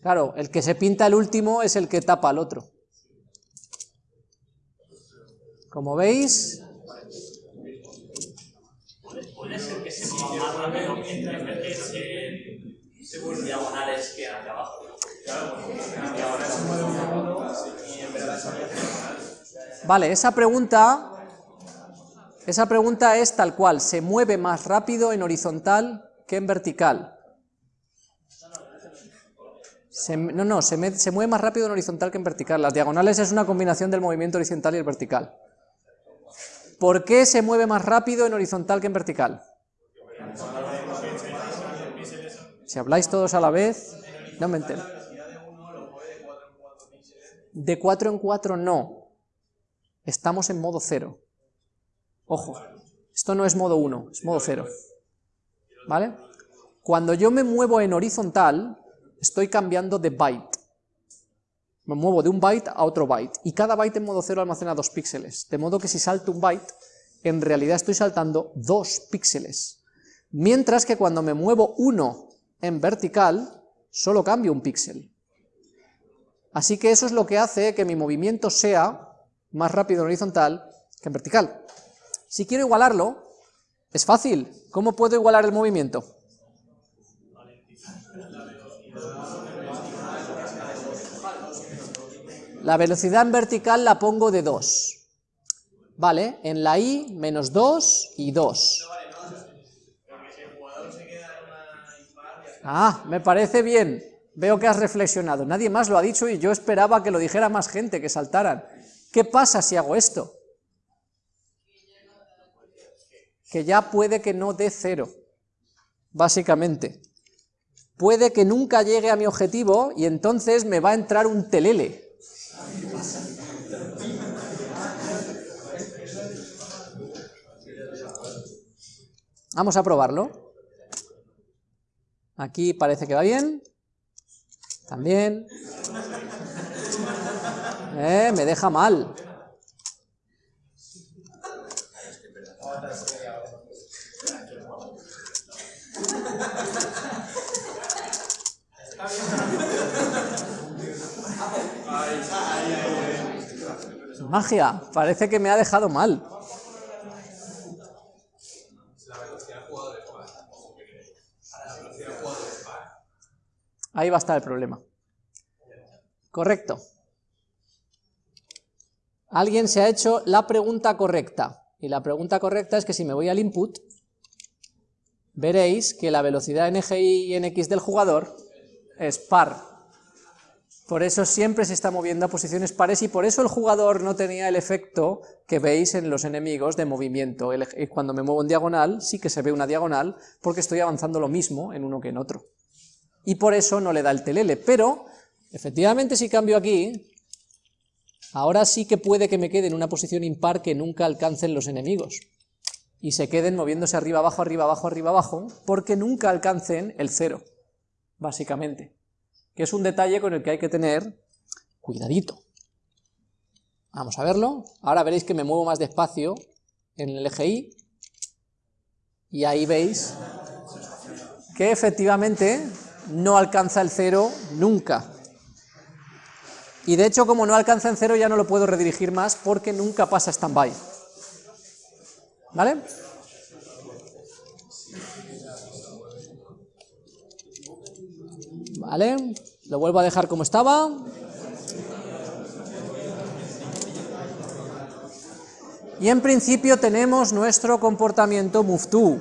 Claro, el que se pinta el último es el que tapa al otro. Como veis, diagonales que abajo. Vale, esa pregunta, esa pregunta es tal cual, ¿se mueve más rápido en horizontal que en vertical? Se, no, no, se, se, mueve más rápido en horizontal que en vertical. Las diagonales es una combinación del movimiento horizontal y el vertical. ¿Por qué se mueve más rápido en horizontal que en vertical? Si habláis todos a la vez, no me entero. De 4 en 4 no. Estamos en modo 0. Ojo, esto no es modo 1, es modo 0. ¿Vale? Cuando yo me muevo en horizontal, estoy cambiando de byte. Me muevo de un byte a otro byte, y cada byte en modo 0 almacena dos píxeles, de modo que si salto un byte, en realidad estoy saltando dos píxeles. Mientras que cuando me muevo uno en vertical, solo cambio un píxel. Así que eso es lo que hace que mi movimiento sea más rápido en horizontal que en vertical. Si quiero igualarlo, es fácil. ¿Cómo puedo igualar el movimiento? La velocidad en vertical la pongo de 2. Vale, en la i, menos 2 y 2. Ah, me parece bien. Veo que has reflexionado. Nadie más lo ha dicho y yo esperaba que lo dijera más gente, que saltaran. ¿Qué pasa si hago esto? Que ya puede que no dé cero, básicamente. Puede que nunca llegue a mi objetivo y entonces me va a entrar un telele. Vamos a probarlo. Aquí parece que va bien. También. Eh, me deja mal. Magia, parece que me ha dejado mal. Ahí va a estar el problema. Correcto. Alguien se ha hecho la pregunta correcta. Y la pregunta correcta es que si me voy al input, veréis que la velocidad en y en x del jugador es par. Por eso siempre se está moviendo a posiciones pares y por eso el jugador no tenía el efecto que veis en los enemigos de movimiento. Cuando me muevo en diagonal sí que se ve una diagonal porque estoy avanzando lo mismo en uno que en otro. Y por eso no le da el telele, pero efectivamente si cambio aquí, Ahora sí que puede que me quede en una posición impar que nunca alcancen los enemigos, y se queden moviéndose arriba, abajo, arriba, abajo, arriba, abajo, porque nunca alcancen el cero, básicamente, que es un detalle con el que hay que tener cuidadito. Vamos a verlo, ahora veréis que me muevo más despacio en el eje Y, y ahí veis que efectivamente no alcanza el cero nunca. Y de hecho, como no alcanza en cero, ya no lo puedo redirigir más porque nunca pasa stand-by. ¿Vale? Vale, lo vuelvo a dejar como estaba. Y en principio tenemos nuestro comportamiento move to.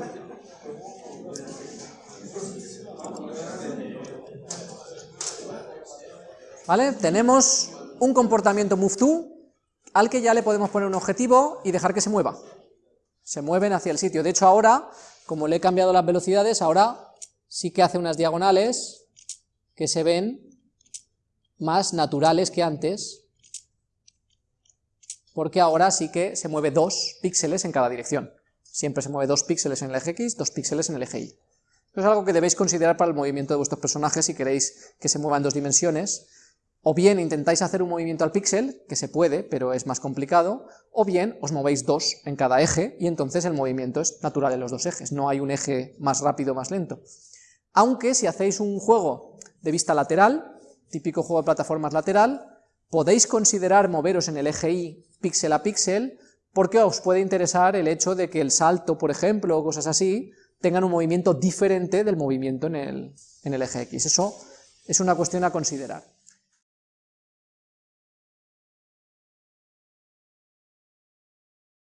¿Vale? Tenemos un comportamiento move to al que ya le podemos poner un objetivo y dejar que se mueva. Se mueven hacia el sitio. De hecho ahora, como le he cambiado las velocidades, ahora sí que hace unas diagonales que se ven más naturales que antes, porque ahora sí que se mueve dos píxeles en cada dirección. Siempre se mueve dos píxeles en el eje X, dos píxeles en el eje Y. Esto es algo que debéis considerar para el movimiento de vuestros personajes si queréis que se mueva en dos dimensiones, o bien intentáis hacer un movimiento al píxel, que se puede, pero es más complicado, o bien os movéis dos en cada eje, y entonces el movimiento es natural en los dos ejes, no hay un eje más rápido o más lento. Aunque si hacéis un juego de vista lateral, típico juego de plataformas lateral, podéis considerar moveros en el eje Y píxel a píxel, porque os puede interesar el hecho de que el salto, por ejemplo, o cosas así, tengan un movimiento diferente del movimiento en el, en el eje X. Eso es una cuestión a considerar.